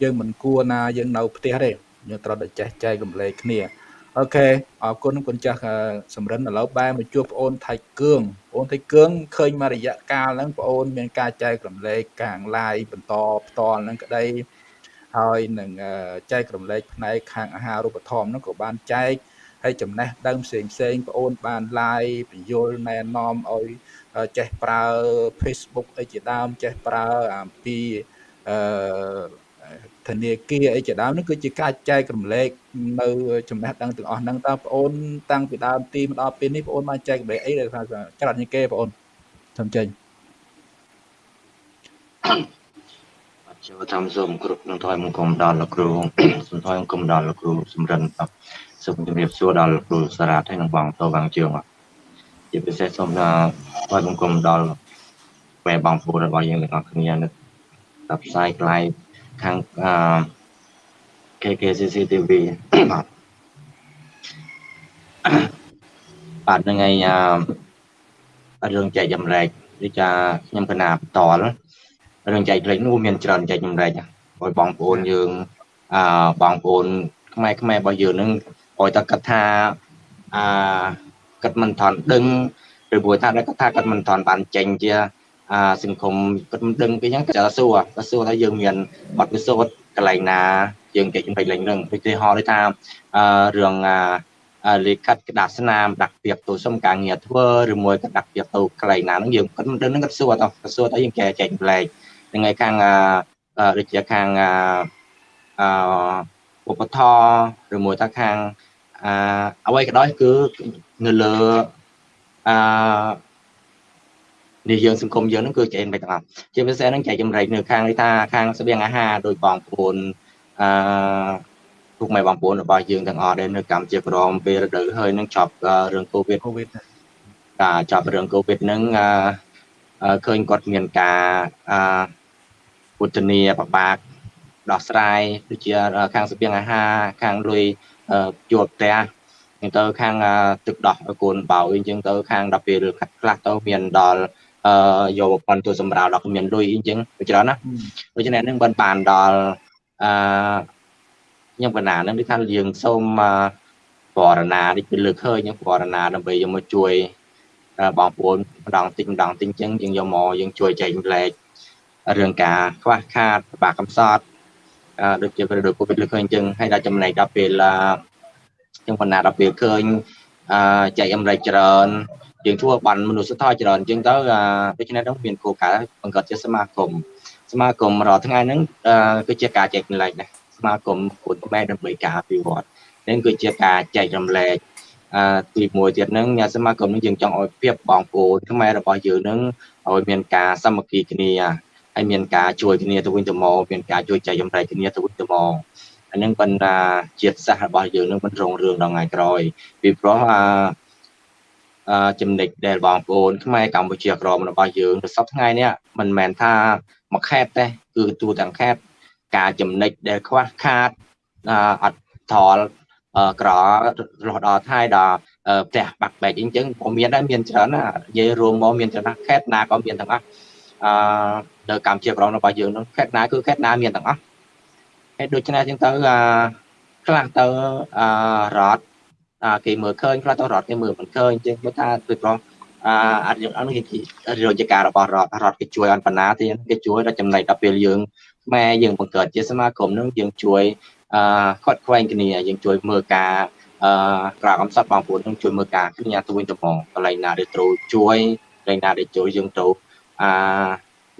យើងមិនគួរណាយើងនៅផ្ទះទេយើងត្រូវតែចេះចែករំលែកគ្នា អូខេអរគុណគុណចាស់អឺសំរិនឥឡូវបែរមកជួបបងអូនថៃគឿងបងអូនថៃគឿងឃើញមករយៈកាលហ្នឹងបងអូនមានការចែករំលែកកាង live បន្តផ្ទាល់ហ្នឹងក្តីហើយនឹងអឺចែករំលែកផ្នែកខាងអាហារូបត្ថម្ភហ្នឹងក៏បានចែកហើយចំណេះដឹងផ្សេងផ្សេងបងអូនបាន live បញ្យលណែនាំឲ្យចេះប្រើ Facebook អីជាដើមចេះប្រើអំពីអឺ ធនាគារអីជាដើមនោះគឺជាការចែករំលែកនៅចំណេះដឹងទាំងអស់ហ្នឹងតើបងអូនតាំងពីដើមទីមកដល់ពេលនេះបងអូនបានចែករំលែកអីដែលថាច្រើនជាងគេបងអូនសូមចេញបាទចូលតាមសូមគ្រប់នឹងថយមង្គមដល់លោកគ្រូសូមថយមង្គមដល់លោកគ្រូសំរិនបាទសូមជម្រាបសួរដល់លោកគ្រូសារ៉ាត់ហើយនឹងបងតោបងជឿងបាទជាពិសេសសូមថយមង្គមដល់ពេលបងប្អូនរបស់យើងទាំងអស់គ្នានៅតាមផ្សាយក្លាយ ខាងអឺ KKCC TV បាទបាទហ្នឹងហើយអឺរឿងចែកចម្លែកដូចថាខ្ញុំកណាបន្តរឿងចែកចម្លែកនោះមានច្រើនចែកចម្លែកឲ្យបងប្អូនយើងអឺបងប្អូនខ្មែរខ្មែររបស់យើងនឹងឲ្យតែគាត់ថាអឺគាត់មិនថន់ដឹងឬព្រោះថាគាត់ថាគាត់មិនថន់បានចេញជា អាសង្គមគាត់មិនដឹងពីហ្នឹងគាត់សួរគាត់សួរថាយើងមានបទពិសោធន៍កន្លែងណាយើងចែកចម្លែកលេងហ្នឹងឧទាហរណ៍ដូចថាអឺរឿងអាលេខកាត់ក្តារស្នាមដាក់ពីបទៅសុំការងារធ្វើឬមួយក៏ដាក់ពីបទៅកន្លែងណាហ្នឹងយើងគាត់មិនដឹងហ្នឹងគាត់សួរតោះគាត់សួរតើយើងចែកចែកចម្លែកហ្នឹងហើយខាងអឺដូចជាខាងអឺឧបត្ថម្ភឬមួយថាខាងអអ្វីក៏ដោយគឺនៅលើអ នេះយើងសង្គមយើងហ្នឹងគឺចែកមិនទាំងអស់ជាពិសេសហ្នឹងចែកចម្លែកនៅខាងនេះថាខាងស្បៀងអាហារដោយបងប្អូនអឺពុកម៉ែបងប្អូនរបស់យើងទាំងអស់ដែលនៅកម្ពុជាក្រមពេលរដូវហើយនឹងចប់រឿងកូវីដកូវីដការចប់រឿងកូវីដហ្នឹងអឺឃើញគាត់មានការអឺពុទ្ធនីបបាក់ដោះស្រាយដូចជាខាងស្បៀងអាហារខាងលុយជួលផ្ទះអញ្ចឹងទៅខាងទឹកដោះកូនបោអញ្ចឹងទៅខាងដល់ពេលខ្លះទៅមានដល់ អឺយកប្រព័ន្ធទូសម្រាប់ដល់គ្មានលុយអញ្ចឹងវាច្រើនណាដូច្នេះនឹងបានបានដល់អឺខ្ញុំបណ្ណានឹងគឺថាយើងសូមបរណានេះគឺលើកឃើញបរណាដើម្បីយកមកជួយបងប្អូនម្ដងតិចម្ដងតិចអញ្ចឹងយើងយកមកយើងជួយចែកម្លែករឿងការខ្វះខាតបាក់កំសត់អឺដូចជាប្រដូចកូវីដលើកឃើញអញ្ចឹងហើយដល់ចំណែកដល់ពេលខ្ញុំបណ្ណាដល់ពេលឃើញអឺចែកអំរែកច្រើន យើងធ្វើបានមនុស្សធម៌ច្រើនអញ្ចឹងទៅដូច្នេះတော့មានគោលការណ៍បង្កើតជាសមាគមសមាគមរាល់ថ្ងៃហ្នឹងគឺជាការចែកម្លែកដែរសមាគមពុទ្ធខ្មែរដើម្បីការអភិវឌ្ឍនឹងគឺជាការចែករំលែកអឺទីមួយទៀតហ្នឹងសមាគមនឹងយើងចង់ឲ្យភាពបងប្អូនខ្មែររបស់យើងនឹងឲ្យមានការសាមគ្គីគ្នាហើយមានការជួយគ្នាទៅវិញទៅមកមានការជួយចែករំលែកគ្នាទៅវិញទៅមកអានឹងបណ្ដាជាតិសាសន៍របស់យើងនឹងមិនរងរឿងដល់ថ្ងៃក្រោយពីព្រោះអា ចំណិចដែលបងប្អូនខ្មែរកម្ពុជាក្រមរបស់យើងទៅសពថ្ងៃនេះមិនមែនថាមួយខេតទេគឺទូទាំងខេតការចំណិចដែលខ្វះខាតអត់ថលក្ររហូតដល់ថ្ងៃដល់ផ្ទះបាក់បែកអញ្ចឹងក៏មានដែរមានច្រើនណានិយាយរួមមកមានច្រើនណាខេតណាក៏មានទាំងអស់អឺនៅកម្ពុជាក្រមរបស់យើងនោះខេតណាគឺខេតណាមានទាំងអស់ហើយដូច្នេះចឹងទៅអាខ្លះទៅអឺរដ្ឋ គេមើលឃើញខ្លះទៅរដ្ឋគេមើលមិនឃើញចឹងបើថាពីព្រោះអាអត់យើងអនុជារយការរបស់រដ្ឋរដ្ឋគេជួយអន្តណាទៀតគេជួយដល់ចំណែកដល់ពេលយើងខ្មែរយើងបង្កើតជាសមាគមនឹងយើងជួយអឺខាត់ខ្វែងគ្នាយើងជួយមើលការអឺក្រៅកំសត់បងប្អូននឹងជួយមើលការគ្នាទៅវិញទៅមកកន្លែងណាដែលត្រូវជួយកន្លែងណាដែលជួយយើងទៅអឺ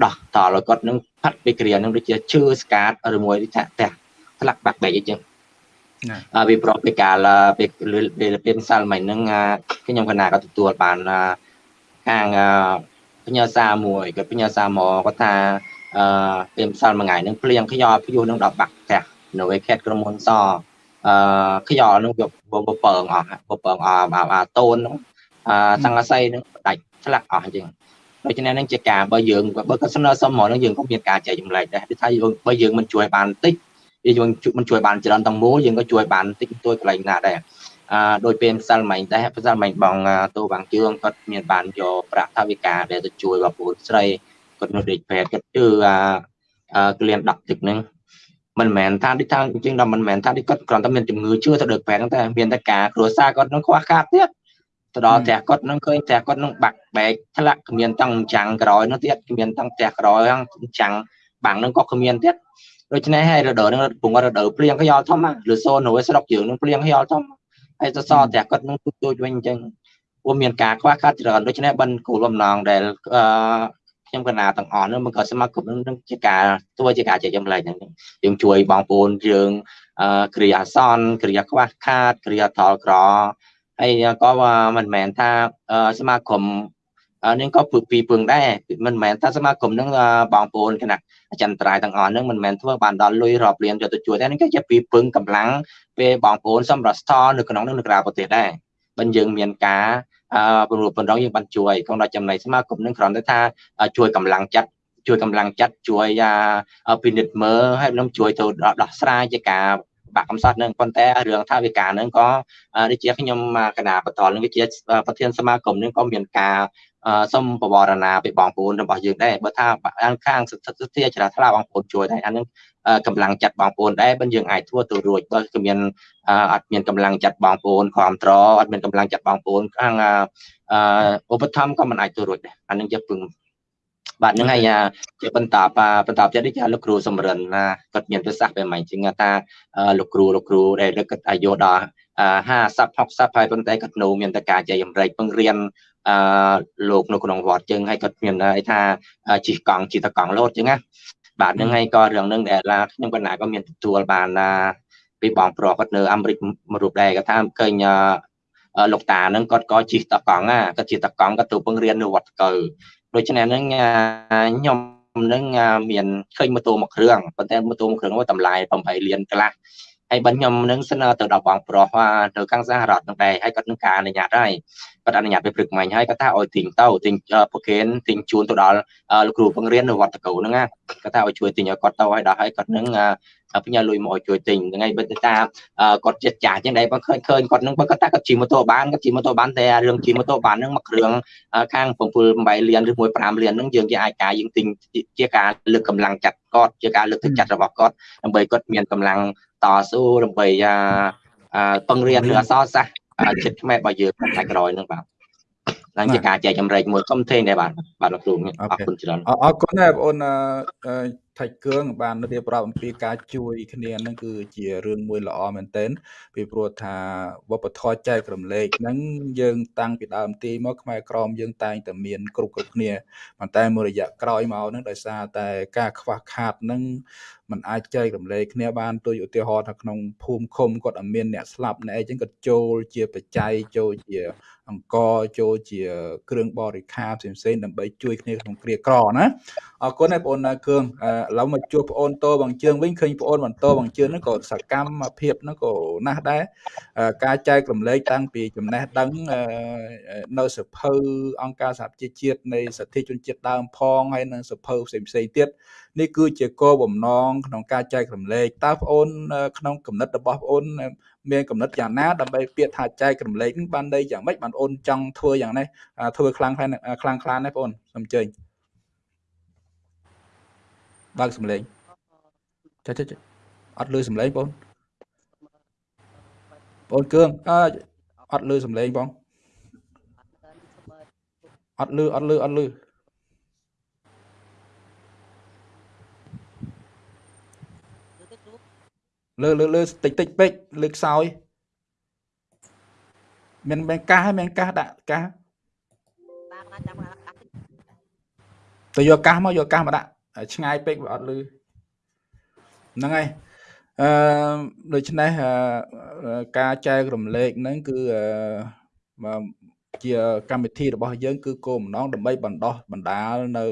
ដោះតឲ្យគាត់នឹងផាត់ពីគ្រានឹងដូចជាឈឺស្កាតឬមួយថាផ្ទះផ្លាក់បាក់បែកអីចឹងអឺ វាប្រកពីកាលពេលពេលពេលសាលមិញហ្នឹងខ្ញុំកណាក៏ទទួលបានខាងបញ្ញាសាមួយគាត់បញ្ញាសាមកគាត់ថាអឺពេលសាលមួយថ្ងៃហ្នឹងភ្លៀងខ្យល់ព្យុះនឹងដល់បាក់ផ្ទះនៅឯខេត្តក្រុមហ៊ុនសអឺខ្យល់នឹងវាបពើងអស់បពើងអស់អាតូនហ្នឹងអឺសង្កស័យនឹងដាច់ឆ្លាក់អស់អញ្ចឹងដូច្នេះនឹងជាការបើយើងបើក៏ស្នើសុំមកនឹងយើងក៏មានការចែកចម្លែកដែរថាយើងបើយើងមិនជួយបានតិច យើងមិនជួយបានច្រើនទាំងមូលយើងក៏ជួយបានតិចតួចកន្លែងណាដែរអឺដោយពេលម្សិលមិញដែរម្សិលមិញបងតូវាងជឿងគាត់មានបានយកប្រាក់ថវិកាដែលទៅជួយបងប្អូនស្រីគាត់នៅដេកពេទ្យគាត់ជឿអាក្លៀន10ទឹកហ្នឹងមិនមែនថាដូចថាអញ្ចឹងដល់មិនមែនថាដូចគាត់គ្រាន់តែមានជំងឺជឿទៅដឹកពេទ្យហ្នឹងតែមានតែការគ្រួសារគាត់នឹងខ្វះខាតទៀតទៅដល់ផ្ទះគាត់នឹងឃើញផ្ទះគាត់នឹងបាក់បែកធ្លាក់គ្មានតាំងចាំងក្រោយនោះទៀតគ្មានតាំងផ្ទះក្រោយចាំងបាំងនឹងក៏គ្មានទៀត ដូច្នេះហើយរដូវនឹងពងរដូវភ្លៀងខ្យល់ធំឬសូននៅស្រុកយើងនឹងភ្លៀងខ្យល់ធំហើយសសរផ្ទះគាត់នឹងទូចទូចវិញអញ្ចឹងពួកមានការខ្វះខាតច្រើនដូច្នេះបិណ្ឌគោលបំណងដែលអឺខ្ញុំកណាទាំងអស់នោះមកក៏សមាគមនឹងជាការធ្វើជាការចែកចម្លែកហ្នឹងយើងជួយបងប្អូនយើងអឺគ្រាអាសន្នគ្រាខ្វះខាតគ្រាថលក្រហើយក៏មិនមែនថាសមាគម នឹងក៏ពឹងពីពឹងដែរមិនមែនថាសមាគមនឹងបងប្អូនគណៈអចិន្ត្រៃយ៍ទាំងអស់នឹងមិនមែនធ្វើបានដល់លុយរាប់លានយកទៅជួយតែនេះគឺជាពីពឹងកម្លាំងពេលបងប្អូនសម្រាប់ស្ថនៅក្នុងនឹងនៅក្រៅប្រទេសដែរបើយើងមានការអឺពង្រួបបណ្ដងយើងបានជួយក្នុងដល់ចំណៃសមាគមនឹងគ្រាន់តែថាជួយកម្លាំងចិត្តជួយកម្លាំងចិត្តជួយពិនិត្យមើលហើយនឹងជួយទៅដោះស្រាយជាការបាក់កំសត់នឹងប៉ុន្តែរឿងថាវិការនឹងក៏ដូចជាខ្ញុំគណៈបតលនឹងវាជាប្រធានសមាគមនឹងក៏មានការ សូមបវរណាពីបងប្អូនរបស់យើងដែរបើថាខាងសិទ្ធិធាជ្រះថ្លាបងប្អូនជួយដែរអានឹងកម្លាំងចិត្តបងប្អូនដែរបើយើងអាចធ្វើទៅរួចបើគឺមានអត់មានកម្លាំងចិត្តបងប្អូនគ្រប់ត្រអត់មានកម្លាំងចិត្តបងប្អូនខាងឧបត្ថម្ភក៏មិនអាចទៅរួចដែរអានឹងជាពឹងបាទហ្នឹងហើយជាបន្តបន្តទៀតនេះលោកគ្រូសំរិនណាគាត់មានប្រសាសន៍បែបម៉េចជាងថាលោកគ្រូលោកគ្រូដែលគាត់អាយុដល់ 50 60ហើយប៉ុន្តែគាត់នៅមានតការចែកចម្រែកពង្រៀនអឺលោកនៅក្នុងវត្តជើងហើយគាត់មានអីថាជិះកង់ជិះតកង់លោតចឹងណាបាទហ្នឹងហើយក៏រឿងហ្នឹងដែលខ្ញុំកណាក៏មានទទួលបានពីបងប្រុសគាត់នៅអាមេរិកមួយរូបដែរគាត់ថាឃើញលោកតាហ្នឹងគាត់ក៏ជិះតកង់ណាគាត់ជិះតកង់គាត់ទៅពង្រៀននៅវត្តកៅដូច្នេះហ្នឹងខ្ញុំនឹងមានឃើញម៉ូតូមួយគ្រឿងប៉ុន្តែម៉ូតូមួយគ្រឿងនោះតម្លៃ8លានកន្លះ ហើយបើខ្ញុំនឹងស្នើទៅដល់បងប្រុសទៅខាងសហរដ្ឋនឹងដែរហើយគាត់នឹងការអនុញ្ញាតហើយគាត់អនុញ្ញាតពេលព្រឹកមិញហើយគាត់ថាឲ្យទិញទៅទិញប្រកេនទិញជូនទៅដល់លោកគ្រូបង្រៀននៅវត្តកោហ្នឹងណាគាត់ថាឲ្យជួយទិញឲ្យគាត់ទៅហើយដល់ហើយគាត់នឹងផ្ញើលុយមកឲ្យជួយទិញថ្ងៃបើថាគាត់ចិត្តចាស់ចឹងដែរបើឃើញឃើញគាត់នឹងបើគាត់ថាគាត់ជិះម៉ូតូបានគាត់ជិះម៉ូតូបានតែរឿងជិះម៉ូតូបានហ្នឹងមួយគ្រឿងខាង7 8លានឬមួយ5លានហ្នឹងយើងគេអាចការយើងទិញជាការលើកកម្លាំងចាត់គាត់ជាការលើកទឹកចិត្តរបស់គាត់ដើម្បីគាត់មានកម្លាំង តស៊ូដើម្បីពង្រៀនឬអសរសាស្ត្រចិត្តខ្មែររបស់យើងថ្ងៃក្រោយហ្នឹងបាទ ឡើងជាការចែកចម្រែកមួយសុំធេងដែរបាទបាទលោកគ្រូអរគុណច្រើនអរគុណដែរបងអូនថៃគឿងបានរៀបរាប់អំពីការជួយគ្នាហ្នឹងគឺជារឿងមួយល្អមែនទែនពីព្រោះថាវប្បធម៌ចែករំលែកហ្នឹងយើងតាំងពីដើមទីមកខ្មែរក្រមយើងតែងតែមានគ្រប់គ្រប់គ្នាប៉ុន្តែមួយរយៈក្រោយមកហ្នឹងដោយសារតែការខ្វះខាតហ្នឹងมันអាចចែករំលែកគ្នាបានដូចឧទាហរណ៍ថាក្នុងភូមិឃុំគាត់អត់មានអ្នកស្លាប់ណែអញ្ចឹងគាត់ចូលជាបច្ច័យចូលជា អង្គចូលជាគ្រឿងបរិខាផ្សេងៗដើម្បីជួយគ្នាក្នុងគ្រាក្រណាអរគុណហើយបងអូនគឿងឥឡូវមកជួបបងអូនតបងជើងវិញឃើញបងអូនបន្តបងជើងហ្នឹងក៏សកម្មភាពហ្នឹងក៏ណាស់ដែរការចែករំលែកតាំងពីចំណេះដឹងនៅសភៅអង្គការសហប្រជាជាតិនៃសិទ្ធិជនជាតិដើមផងហើយនិងសភៅផ្សេងផ្សេងទៀតនេះគឺជាគោលបំណងក្នុងការចែករំលែកតើបងអូនក្នុងគំនិតរបស់បងអូនមានគំនិតយ៉ាងណាដើម្បីពាក្យថាចែករំលែកនឹងបានន័យយ៉ាងម៉េចបានអូនចង់ធ្វើយ៉ាងនេះធ្វើខ្លាំងខ្លាំងខ្លាំងខ្លាំងណាបងអូនសូមអញ្ជើញបើកសំឡេងចាចាអត់លឺសំឡេងបងបងគឿងអើអត់លឺសំឡេងបងអត់លឺអត់លឺអត់លឺ លើលើលើតិចតិចពេកលើខ្សោយមានមានកាសហើយមានកាសដាក់កាសទៅយកកាសមកយកកាសមកដាក់ឆ្ងាយពេកវាអត់លឺហ្នឹងហើយអឺដូច្នេះការចែករំលែកហ្នឹងគឺ ជាកម្មវិធីរបស់យើងគឺគោលបំណងដើម្បីបណ្ដោះបណ្ដាលនៅ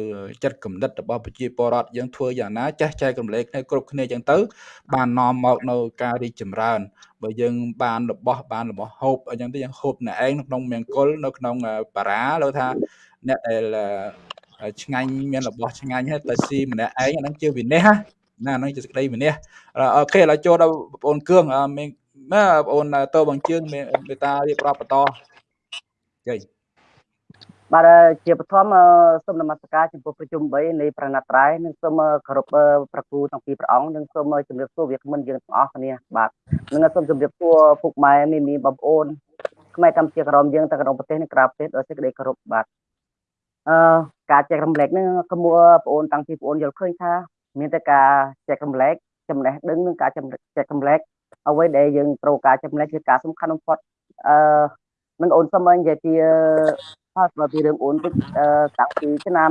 ចិត្តគំនិតរបស់ប្រជាពលរដ្ឋយើងធ្វើយ៉ាងណាចេះចែករំលែកគ្នាគ្រប់គ្នាចឹងទៅ បាននាំមកនៅការរីកចម្រើនបើយើងបានរបស់បានរបស់ហូបអញ្ចឹងទៅយើងហូបអ្នកឯងនៅក្នុងមង្គលនៅក្នុងបារាលើថាអ្នកដែលឆ្ងាញ់មានរបស់ឆ្ងាញ់ហើយតែស៊ីម្នាក់ឯងអាហ្នឹងជាវិន័យណាហ្នឹងជាសេចក្តីវិន័យអូខេឥឡូវចូលដល់បងអូនគឿងមានបងអូនតើបងជឿងមេតារៀបរាប់បន្ត ចេញបាទជាបឋមសូមនមស្ការចំពោះប្រជុំ3នៃប្រណិតត្រៃនិងសូមគោរពប្រគូទាំងពីរព្រះអង្គនិងសូមជម្រាបសួរវាគ្មិនយើងទាំងអស់គ្នាបាទនិងសូមជម្រាបសួរពុកម៉ែមីមីបងប្អូនខ្មែរកម្ពុជាក្រមយើងទាំងក្នុងប្រទេសនិងក្រៅប្រទេសដោយសេចក្តីគោរពបាទអឺការចែករំលែកហ្នឹងគួរបងប្អូនតាំងពីបងប្អូនយល់ឃើញថា មានតែការចែករំលែកចំណេះដឹងនិងការចែករំលែកអ្វីដែលយើងត្រូវការចំណេះគឺការសំខាន់បំផុតអឺ នឹងអូនសូមនិយាយពីផលស្រាប់ពីរឿងអូនតិចតាំងពីឆ្នាំ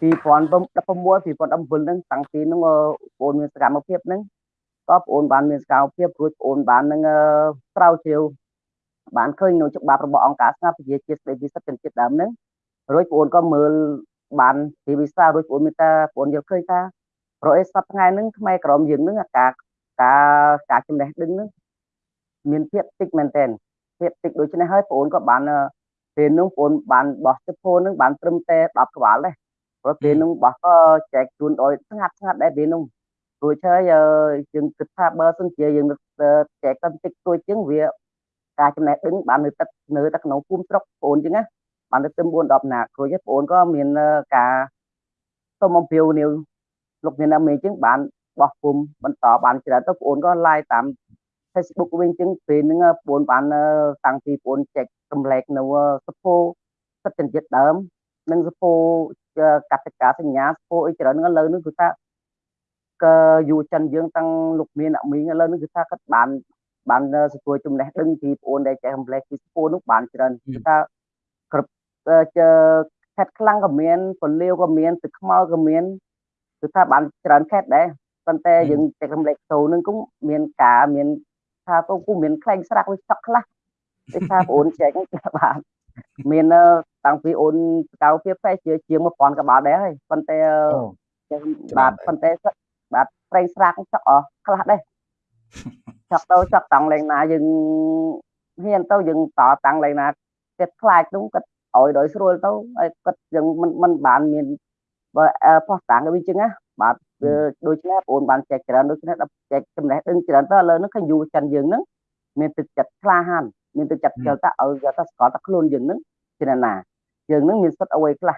2016 2017ហ្នឹងតាំងពីហ្នឹងអូនមានសកម្មភាពហ្នឹងក៏បងអូនបានមានសកម្មភាពរួចបងអូនបាននឹងស្រាវជ្រាវបានឃើញនៅច្បាប់របស់អង្គការស្នាប្រជាជាតិស្ដីពីសិទ្ធិជនជាតិដើមហ្នឹងរួចបងអូនក៏មើលបានពីវិសារួចបងអូនមានតែបងអូនយល់ឃើញថាប្រអេសប្តាហ៍ថ្ងៃហ្នឹងខ្មែរក្រមយើងហ្នឹងការការការចំណេះដឹងហ្នឹងមានភាពតិចមែនតើ ភាពតិចដូច្នេះហើយបងអូនក៏បានពេលនោះបងអូនបានបោះសិភោនឹងបានត្រឹមតែ10ក្បាលដែរព្រោះពេលនោះបោះក៏ចែកជូនដោយស្ងាត់ស្ងាត់ដែរពេលនោះរួចហើយយើងគិតថាបើសិនជាយើងចែកតិចទួចជាងវាការចំណេះដឹងបាននៅទឹកនៅតែក្នុងភូមិស្រុកបងអូនចឹងណាបានទៅ4 10ណាគ្រួចបងអូនក៏មានការសូមអំពាវនាវលោកអ្នកណាមេចឹងបានបោះពុំបន្តបានច្រើនទៅបងអូនក៏ live តាម Facebook វិញចឹងពេលហ្នឹងបងអូនបានតាំងពីបងអូនចែករំលែកនៅសភោសិទ្ធិជាតិដើមនិងសភោកតិកាសញ្ញាសភោអីច្រើនហ្នឹងឥឡូវនេះគឺថាក៏យុវជនយើងតាំងលោកមានអ្នកមីងឥឡូវនេះគឺថាគាត់បានបានទទួលចំណេះដឹងពីបងអូនដែលចែករំលែកពីសភោនោះបានច្រើនគឺថាគ្រប់ជខេតខ្លាំងក៏មានពលាវក៏មានទឹកខ្មៅក៏មានគឺថាបានច្រើនខេតដែរប៉ុន្តែយើងចែករំលែកទៅនឹង cũng មានការមាន ថាទៅគូមានខ្លែងស្រាក់វាសក់ខ្លះដូចថាបងអូនចែកហ្នឹងបានមានតាំងពីអូនសកៅភាពផ្សេងជាជាង1000ក្បាលដែរហើយប៉ុន្តែបាទប៉ុន្តែបាទប្រេងស្រាកចកអស់ខ្លះដែរចកទៅចកតាំងលេងណាយើងហ៊ានទៅយើងតតាំងលេងណាគិតខ្លាចនោះគិតឲ្យដោយស្រួលទៅហើយគិតយើងមិនមិនបានមានបើផោះតាំងវាចឹងណាបាទ ដូច្នេះបងអូនបានចែកច្រើនដូច្នេះដល់ចែកចំណេះដឹងច្រើនទៅឥឡូវហ្នឹងឃើញយូរចិនយើងហ្នឹងមានទឹកចិត្តក្លាហានមានទឹកចិត្តចូលតាឲ្យយកទៅស្គាល់តែខ្លួនយើងហ្នឹងជាណាយើងហ្នឹងមានសិទ្ធអ្វីខ្លះ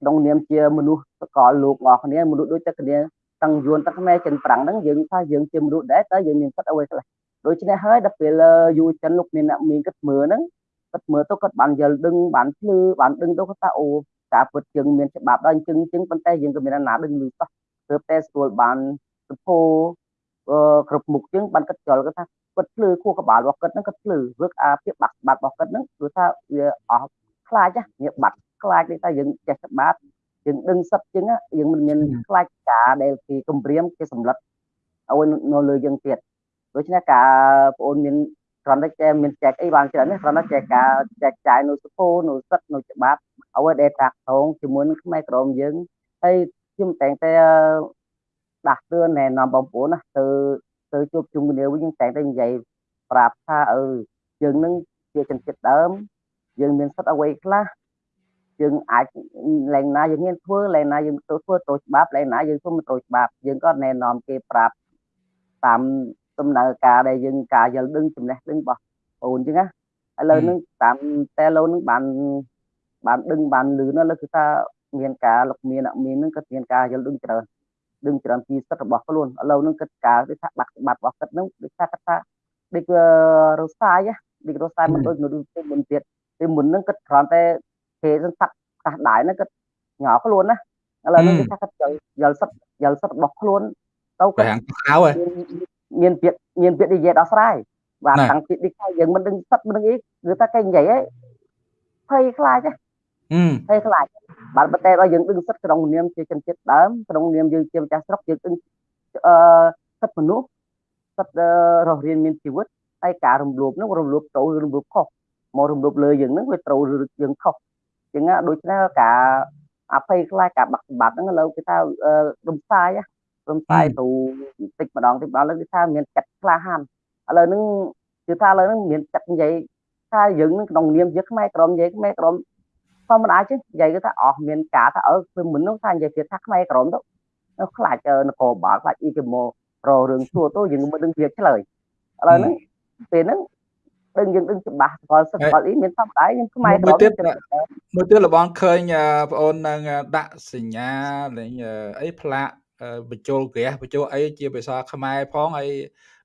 ក្នុងនាមជាមនុស្សសកលលោកអស់គ្នាមនុស្សដូចតែគ្នាតាំងយួនតាំងខ្មែរចិនប្រាំងហ្នឹងយើងថាយើងជាមនុស្សដែរតើយើងមានសិទ្ធអ្វីខ្លះដូច្នេះហើយដល់ពេលយូចិនលោកមានអ្នកមានគិតមើលហ្នឹងគិតមើលទៅគាត់បានយល់ដឹងបានភ្លឺបានដឹងទៅគាត់ថាអូការពិតយើងមានច្បាប់ដល់អញ្ចឹងអញ្ចឹងប៉ុន្តែយើងក៏មានណាដឹងលឺតោះ ទើបតែស្គាល់បានសពោគ្រប់មុខជាងបានគិតចលគាត់ថាគាត់ភ្លឺខួរក្បាលរបស់គាត់ហ្នឹងគាត់ភ្លឺរឹកអាភាពបាក់បាត់របស់គាត់ហ្នឹងគឺថាវាអស់ខ្លាចវាបាត់ខ្លាចនេះតែយើងចេះច្បាប់យើងដឹងសិតជាងយើងមិនមានខ្លាចការដែលគេគម្រាមគេសម្លឹកឲ្យនៅលើយើងទៀតដូច្នេះការបងអូនមានគ្រាន់តែចែមានចែកអីបានច្រើននេះគ្រាន់តែចែកការចែកចាយនៅសពោនៅសិតនៅច្បាប់អ្វីដែលតាក់ទងជាមួយនឹងខ្មែរក្រមយើងហើយ ខ្ញុំតែងតែដាស់តឿនណែនាំបងប្អូនណាទៅទៅជួបជុំគ្នាវិញតែងតែនិយាយប្រាប់ថាអឺយើងនឹងជាជនជាតិដើមយើងមានសិទ្ធិអ្វីខ្លះយើងអាចលែងណាយើងមានធ្វើលែងណាយើងទៅធ្វើទៅច្បាប់លែងណាយើងធ្វើមិនត្រូវច្បាប់យើងក៏ណែនាំគេប្រាប់តាមដំណើរការដែលយើងការយល់ដឹងចំណេះដឹងរបស់អូនអញ្ចឹងណាឥឡូវនឹងតាមតែឡូវនឹងបានបានដឹងបានលឺនោះលើគឺថា មានការលោកមានអ្នកមាននឹងក៏មានការយល់ដឹងច្រើនដឹងច្រើនពីសិទ្ធិរបស់ខ្លួនឥឡូវនឹងគិតការដូចថាបាត់បាត់របស់គាត់នឹងដូចថាគាត់ថាដូចរសាយដូចរសាយមិនដូចនៅទីមុនទៀតទីមុននឹងគិតគ្រាន់តែគេសឹងតាក់កាសដៃហ្នឹងគិតញ៉ោខ្លួនណាឥឡូវនេះគេថាគាត់យល់សិទ្ធិយល់សិទ្ធិរបស់ខ្លួនទៅគាត់ខាងខោមានពាក្យមានពាក្យនិយាយដោះស្រាយបាទតាំងពីនេះថាយើងមិនដឹងសិទ្ធិមិនដឹងអីគឺថាគេនិយាយហីភ័យខ្លាចហ៎ ភ័យខ្លាចបាទប៉ុន្តែដល់យើងដឹងសិទ្ធិក្នុងនាមជាជនជាតិដើមក្នុងនាមយើងជាម្ចាស់ស្រុកយើងដឹងអឺសិទ្ធិមនុស្សសិទ្ធិរស់រានមានជីវិតហើយការរំលោភនោះរំលោភត្រូវរំលោភខុសមករំលោភលើយើងនឹងវាត្រូវយើងខុសចឹងដូច្នេះការអភ័យខ្លាចការបាក់សម្បត្តិហ្នឹងឥឡូវគេថារំសាយរំសាយទៅតិចម្ដងតិចម្ដងលើគេថាមានចិត្តក្លាហានឥឡូវហ្នឹងគឺថាឥឡូវហ្នឹងមានចិត្តនិយាយថាយើងនឹងក្នុងនាមជាខ្មែរក្រមនិយាយខ្មែរក្រម ធម្មតា chứ និយាយគឺថាអស់មានការថាអើគឺមិននោះថានិយាយទៀតថាខ្មែរក្រមទៅខ្លាចនគរបាលខ្លាចអ៊ីគេម៉ូររឿងសួរទៅយើងមិនដឹងវាឆ្លើយឥឡូវហ្នឹងពេលហ្នឹងដឹងយើងដឹងច្បាស់ស្គាល់សិទ្ធិស្គាល់អីមានធម្មតាយើងខ្មែរមួយទៀតមួយទៀតលបងឃើញបងអូននឹងដាក់សញ្ញាលេងអីផ្លាកបញ្ចូលក្រាស់បញ្ចូលអីជាភាសាខ្មែរផងហើយ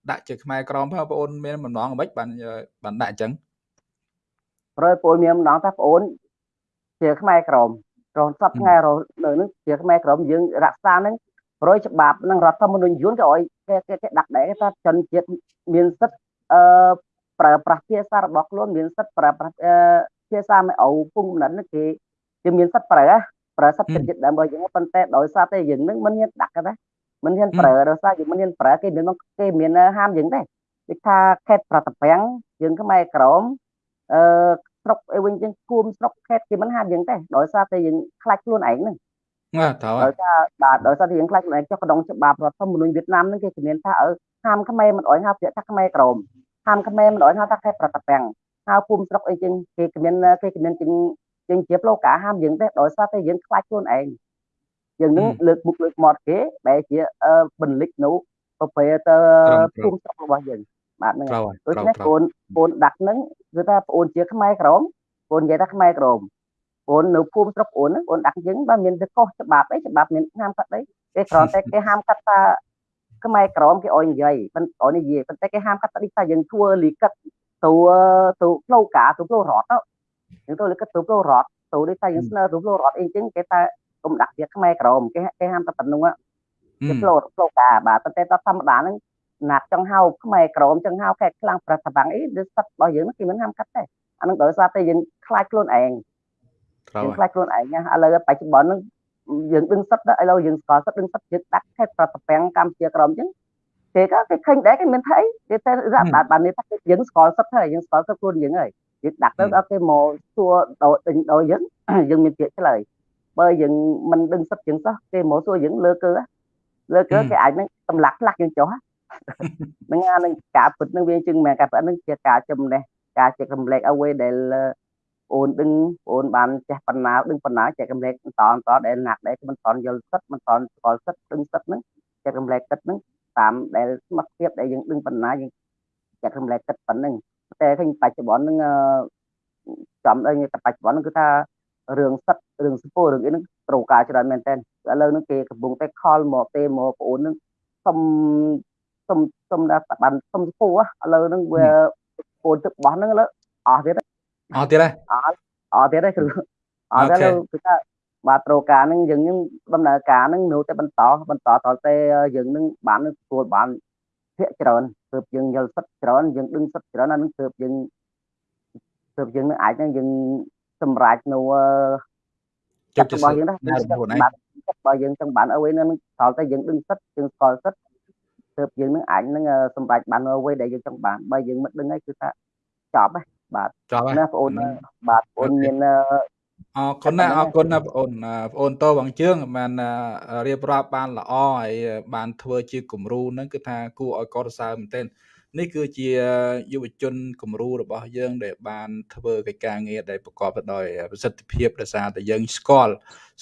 ដាក់ជាខ្មែរក្រមផងបងអូនមានបំណងមិនបានបានដាក់អញ្ចឹងព្រោះពលមានម្ដងថាបងអូន ជាខ្មែរក្រមរហូតសពថ្ងៃរនៅនឹងជាខ្មែរក្រមយើងរក្សានឹងប្រយច្បាប់នឹងរដ្ឋធម្មនុញ្ញយួនក៏ឲ្យគេគេដាក់ដែរថាជនជាតិមានសិទ្ធិអឺប្រើប្រាស់ភាសារបស់ខ្លួនមានសិទ្ធិប្រើប្រាស់ភាសាមិនអូពុំណិនគេគេមានសិទ្ធិប្រើប្រើសិទ្ធិចិត្តចិត្តដើម្បីយើងប៉ុន្តែដោយសារតែយើងនឹងមិនមានដាក់ទេមិនហ៊ានប្រើដោយសារយើងមិនហ៊ានប្រើគេមានគេមានហាមយើងដែរដូចថាខេតប្រតពាំងយើងខ្មែរក្រមអឺ ស្រុកអីវិញចឹងភូមិស្រុកខេត្តគេមិនហាមយើងទេដោយសារតែយើងខ្លាចខ្លួនឯងហ្នឹងបាទត្រូវដោយសារបាទដោយសារតែយើងខ្លាចខ្លួនឯងចុះក្នុងច្បាប់រដ្ឋធម្មនុញ្ញវៀតណាមហ្នឹងគេជំនាញថាអើហាមខ្មែរមិនអោយហៅពាក្យថាខ្មែរក្រមហាមខ្មែរមិនអោយហៅថាខេត្តប្រតពាំងហៅភូមិស្រុកអីចឹងគេជំនាញគេជំនាញចឹងចឹងជាផ្លូវការហាមយើងទេដោយសារតែយើងខ្លាចខ្លួនឯងយើងនឹងលើកមុខលើកមាត់គេដែលជាបន្លិចនៅប្រភេទភូមិស្រុករបស់យើង បាទហ្នឹងដូច្នេះបងបងដាក់ហ្នឹងគឺថាបងជាខ្មែរក្រមបងនិយាយថាខ្មែរក្រមបងនៅភូមិស្រុកបងបងដាក់យើងបើមានទៅកុសច្បាប់អីច្បាប់មានហាមកាត់អីគេគ្រាន់តែគេហាមកាត់ថាខ្មែរក្រមគេអោយនិយាយប៉ុន្តែនិយាយប៉ុន្តែគេហាមកាត់ថាថាយើងធ្វើលីកិតទៅទៅផ្លូវការទៅផ្លូវរដ្ឋទៅយើងទៅលីកិតទៅផ្លូវរដ្ឋទៅនេះថាយើងស្នើទៅផ្លូវរដ្ឋអីចឹងគេថាកុំដាក់វាខ្មែរក្រមគេគេហាមតែប៉ុណ្្នឹងគេផ្លូវផ្លូវការបាទប៉ុន្តែតធម្មតាហ្នឹង ណាត់ចង់ហៅខ្មែរក្រមចង់ហៅខេត្តខ្លាំងប្រតិបាំងអីវាសិតរបស់យើងគេមិនហាមកាត់ទេអានឹងដោយសារតែយើងខ្លាចខ្លួនឯងយើងខ្លាចខ្លួនឯងណាឥឡូវបច្ចុប្បន្នហ្នឹងយើងដឹងសិតឥឡូវយើងស្គាល់សិតដឹងសិតយើងដាក់ខេត្តប្រតិបាំងកម្ពុជាក្រមអញ្ចឹងគេក៏គេឃើញដែរគេមានថាអីគេតែរាប់បានបាននេះថាយើងស្គាល់សិតហើយយើងស្គាល់សិតខ្លួនយើងហើយយើងដាក់ទៅដល់គេមកសួរដោយដេញដោយយើងយើងមានពាក្យឆ្លើយបើយើងមិនដឹងសិតជាងសោះគេមកសួរយើងលើគឺលើគឺគេអាចនឹងសម្លាក់ខ្លះយើងចុះ ហ្នឹងអានឹងការពិតនឹងវាជាងមែនការពិតនឹងជាការចំណេះការចែករំលែកអ្វីដែលអូនដឹងអូនបានចេះបណ្ណាដឹងបណ្ណាចែករំលែកបន្តបន្តដែលណាក់ដែលមិនតន់យល់សិតមិនតន់ស្គាល់សិតដឹងសិតហ្នឹងចែករំលែកសិតហ្នឹងតាមដែលសមត្ថភាពដែលយើងដឹងបណ្ណាយើងចែករំលែកសិតប៉ុណ្្នឹងតែឃើញបច្ចុប្បន្នហ្នឹងចំដល់តែបច្ចុប្បន្នហ្នឹងគឺថារឿងសិតរឿងសពោរឿងអីហ្នឹងត្រូវការច្រើនមែនតើឥឡូវហ្នឹងគេកំពុងតែខលមកទេមកបងអូនហ្នឹងសុំ សុំសុំដល់បានសុំសពោឥឡូវហ្នឹងវាអូនទឹកបោះហ្នឹងឥឡូវអស់ទៀតអស់ទៀតហើយអស់អស់ទៀតហើយគ្រូអស់ទៅគឺថាបាទត្រូវការហ្នឹងយើងនឹងដំណើរការហ្នឹងនៅតែបន្តបន្តតទៅយើងនឹងបានទទួលបានភាកច្រើនទើបយើងយល់សិតច្រើនយើងដឹងសិតច្រើនអានឹងទើបយើងទើបយើងនឹងអាចនឹងយើងសម្រេចនៅចិត្តរបស់យើងណាបាទចិត្តរបស់យើងចង់បានអ្វីនឹងដល់តែយើងដឹងសិតយើងស្គាល់សិត ទើបយើងនឹងអាចនឹងសម្រេចបានអ្វីដែលយើងចង់បានបើយើងមិនដឹងហើយគឺថាចប់ហើយបាទចប់ហើយណាបងអូនបាទបងអូនមានអរគុណណាអរគុណណាបងអូនបងអូនតបងជើងបានរៀបរាប់បានល្អហើយបានធ្វើជាគំរូហ្នឹងគឺថាគួរឲ្យកោតសរសើរមែនទែននេះគឺជាយុវជនគំរូរបស់យើង ដែលបានធ្វើកិច្ចការងារដែលប្រកបទៅដោយប្រសិទ្ធភាពដោយសារតែយើងស្គាល់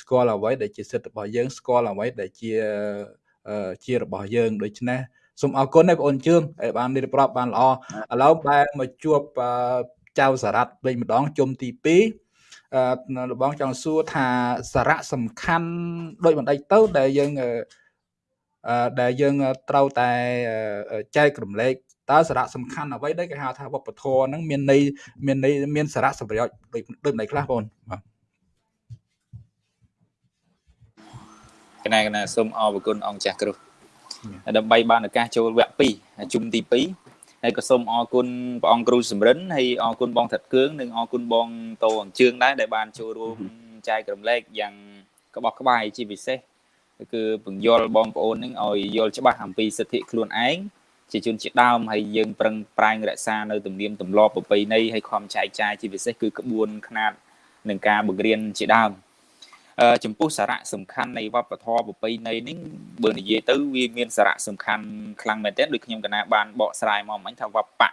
ស្គាល់អ្វីដែលជាសិទ្ធិរបស់យើងស្គាល់អ្វីដែលជា ជារបស់យើងដូច្នេះសូមអរគុណឯបងអូនជឿងដែលបានរៀបរាប់បានល្អឥឡូវបែរមកជួបចៅសារ៉ាត់វិញម្ដងជុំទី2អឺលបងចង់សួរថាសារៈសំខាន់ដូចបណ្ដេចទៅដែលយើងអឺដែលយើងត្រូវតែចែករំលែកតើសារៈសំខាន់អ្វីដែលគេហៅថាវប្បធម៌ហ្នឹងមានន័យមានន័យមានសារៈសម្រាប់ដូចដូចម្ដេចខ្លះបងបាទ កណាកណាសូមអរគុណអង្គចាស់គ្រូដើម្បីបានឱកាសចូលវគ្គ2ជុំទី2ហើយក៏សូមអរគុណព្រះអង្គគ្រូសំរិនហើយអរគុណបងថាត់គឿងនិងអរគុណបងតោអញ្ជើងដែរដែលបានចូលរួមចែករំលែកយ៉ាងក្បោះក្បាយជាពិសេសគឺពង្យល់បងប្អូននឹងឲ្យយល់ច្បាស់អំពីសិទ្ធិខ្លួនឯងជាជនជាដើមហើយយើងប្រឹងប្រែងរក្សានៅទំនៀមទម្លាប់ប្រពៃណីហើយខំចែកចាយជាពិសេសគឺក្បួនខ្នាតនឹងការបង្រៀនជាដើម ចំពោះសារៈសំខាន់នៃវប្បធម៌ប្រពៃណីនេះបើនិយាយទៅវាមានសារៈសំខាន់ខ្លាំងមែនទែនដូចខ្ញុំកណាបានបកស្រាយមកមិញថាវប្បៈ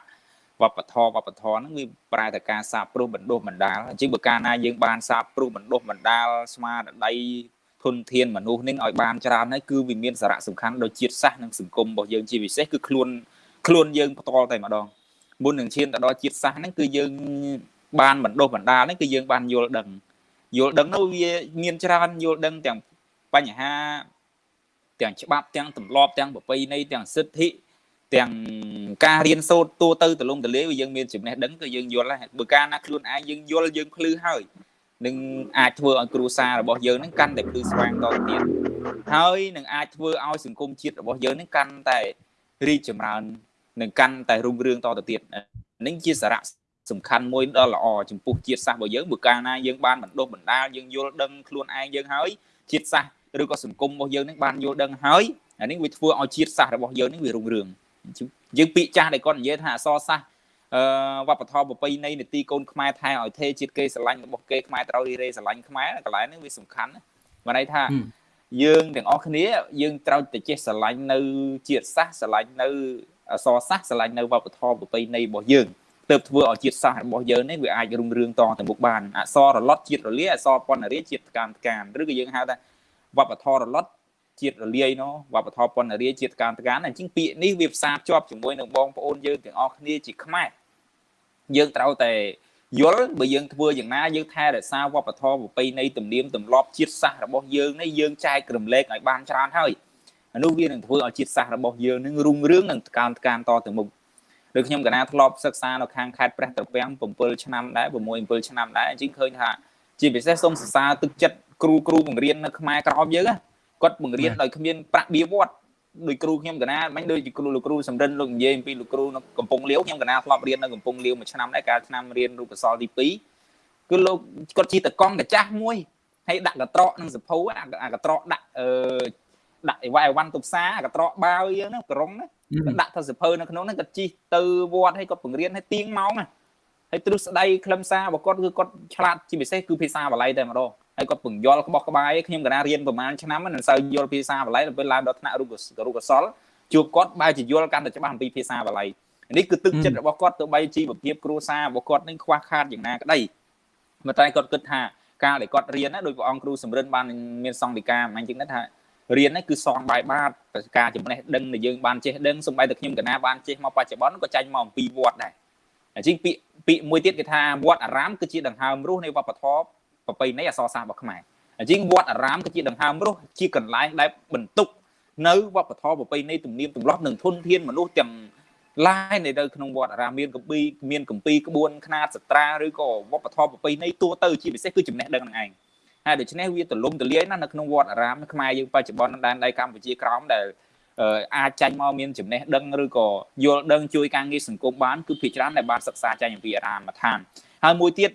វប្បធម៌វប្បធម៌ហ្នឹងវាប្រែតែការសាបព្រោះបណ្ដុះបណ្ដាលអញ្ចឹងបើកាលណាយើងបានសាបព្រោះបណ្ដុះបណ្ដាលស្មារតីធនធានមនុស្សនេះឲ្យបានច្រើនហើយគឺវាមានសារៈសំខាន់ដល់ជាតិសាសន៍និងសង្គមរបស់យើងជាពិសេសគឺខ្លួនខ្លួនយើងផ្ទាល់តែម្ដងមុននឹងឈានទៅដល់ជាតិសាសន៍ហ្នឹងគឺយើងបានបណ្ដុះបណ្ដាលហ្នឹងគឺយើងបានយល់ដឹង យល់ដឹងនោះវាមានច្រើនយល់ដឹងទាំងបញ្ហាទាំងច្បាប់ទាំងទម្លាប់ទាំងប្រពៃណីទាំងសិទ្ធិទាំងការរៀនសូត្រទូទៅទលំទលាយយើងមានចំណេះដឹងគឺយើងយល់ហើយបើកាលណាខ្លួនឯងយើងយល់យើងភ្លឺហើយនឹងអាចធ្វើឲ្យគ្រួសាររបស់យើងនឹងកាន់តែភ្លឺស្វាងតទៅទៀតហើយនឹងអាចធ្វើឲ្យសង្គមជាតិរបស់យើងនឹងកាន់តែរីកចម្រើននឹងកាន់តែរុងរឿងតទៅទៀតនេះជាសារៈ សំខាន់មួយដ៏ល្អចំពោះជាតិសាសន៍របស់យើងបើកាលណាយើងបានបណ្ដុះបណ្ដាលយើងយល់ដឹងខ្លួនឯងយើងហើយជាតិសាសន៍ឬក៏សង្គមរបស់យើងនឹងបានយល់ដឹងហើយអានេះវាធ្វើឲ្យជាតិសាសន៍របស់យើងនេះវារុងរឿងយើងពាក្យចាស់ដែលគាត់និយាយថាអសរសាសន៍អឺវប្បធម៌ប្រពៃណីនីតិកូនខ្មែរថែឲ្យទេជាតិគេស្រឡាញ់របស់គេខ្មែរត្រូវរីរេស្រឡាញ់ខ្មែរកន្លែងនេះវាសំខាន់ណាមកន័យថាយើងទាំងអស់គ្នាយើងត្រូវតែចេះស្រឡាញ់នៅជាតិសាសន៍ស្រឡាញ់នៅអសរសាសន៍ស្រឡាញ់នៅវប្បធម៌ប្រពៃណីរបស់យើង ទើបធ្វើឲ្យជាតិសាសន៍របស់យើងនេះវាអាចរុងរឿងតទៅមុខបានអសររលត់ជាតិរលាយអសរពន្ធរាជាតិកានកានឬក៏យើងហៅថាវប្បធម៌រលត់ជាតិរលាយនោះវប្បធម៌ពន្ធរាជាតិកានកានអញ្ចឹងពាក្យនេះវាផ្សារភ្ជាប់ជាមួយនឹងបងប្អូនយើងទាំងអស់គ្នាជាខ្មែរយើងត្រូវតែយល់បើយើងធ្វើយ៉ាងណាយើងថែរក្សាវប្បធម៌ប្រពៃណីទំនៀមទម្លាប់ជាតិសាសន៍របស់យើងនេះយើងចែករំលែកឲ្យបានច្រើនហើយអានោះវានឹងធ្វើឲ្យជាតិសាសន៍របស់យើងនឹងរុងរឿងនិងកានកានតទៅមុខ ដូចខ្ញុំកណាធ្លាប់សិក្សានៅខាងខេត្តព្រះត្រពាំង7ឆ្នាំដែរ6 7ឆ្នាំដែរអញ្ចឹងឃើញថាជាពិសេសសូមសរសើរទឹកចិត្តគ្រូគ្រូបង្រៀននៅខ្មែរក្រោមយើងគាត់បង្រៀនដោយគ្មានប្រាក់បៀវត្តដោយគ្រូខ្ញុំកណាមិនដូចជាគ្រូលោកគ្រូសំរិនលោកនិយាយអំពីលោកគ្រូនៅកំពង់លាវខ្ញុំកណាធ្លាប់រៀននៅកំពង់លាវមួយឆ្នាំដែរកាលឆ្នាំរៀនរូបសលទី2គឺលោកគាត់ជាតកង់កាចាស់មួយហើយដាក់កត្រកនឹងសភៅអាកត្រកដាក់អឺ ដាក់អីវ៉ៃអីវ៉ាន់ទុកសាកត្រកបាវយើងហ្នឹងក្រុងណាដាក់ទៅសភៅនៅក្នុងហ្នឹងគាត់ជីទៅវត្តហើយគាត់បង្រៀនឲ្យទៀងម៉ោងណាហើយទ្រឹស្ដីខ្លឹមសាររបស់គាត់គឺគាត់ឆ្លាតជាពិសេសគឺភាសាបាលីតែម្ដងហើយគាត់ពង្យល់ក្បោះក្បាយខ្ញុំកណារៀនប្រហែលឆ្នាំមិនសូវយល់ភាសាបាលីដល់ពេលឡើងដល់ថ្នាក់រូបរូបកសលជួបគាត់បែរជាយល់កាន់តែច្បាស់អំពីភាសាបាលីនេះគឺទឹកចិត្តរបស់គាត់ទៅបីជីវភាពគ្រួសាររបស់គាត់នឹងខ្វះខាតយ៉ាងណាក្តីប៉ុន្តែគាត់គិតថាការដែលគាត់រៀនណាដោយព្រះអង្គគ្រូសំរិនបានមានសង្ឃដីកាអញ្ចឹងហ្នឹងថា រៀនហ្នឹងគឺសងបាយបាតការចំណេះដឹងដែលយើងបានចេះដឹងសម្បីតែខ្ញុំកណាបានចេះមកបច្ចុប្បន្នក៏ចាញ់មកអំពីវត្តដែរអញ្ចឹងពាក្យពាក្យមួយទៀតគេថាវត្តអារាមគឺជាដង្ហើមរស់នៃវប្បធម៌ប្រពៃណីអក្សរសាស្ត្ររបស់ខ្មែរអញ្ចឹងវត្តអារាមគឺជាដង្ហើមរស់ជាកន្លែងដែលបន្ទុកនៅវប្បធម៌ប្រពៃណីទំនៀមទម្លាប់និងធនធានមនុស្សទាំងឡាយនៅក្នុងវត្តអារាមមានកម្ពីមានកម្ពីក្បួនខ្នាតសត្រាឬក៏វប្បធម៌ប្រពៃណីទូទៅជាពិសេសគឺចំណេះដឹងនឹងឯង ហើយដូច្នេះវាទលំទលាយណាស់នៅក្នុងវត្តអារាមខ្មែរយើងបច្ចុប្បន្នដែនដីកម្ពុជាក្រោមដែលអាចចាញ់មកមានចំណេះដឹងឬក៏យល់ដឹងជួយការងារសង្គមបានគឺភាគច្រើនដែលបានសិក្សាចាញ់អំពីអារាមដ្ឋានហើយមួយទៀត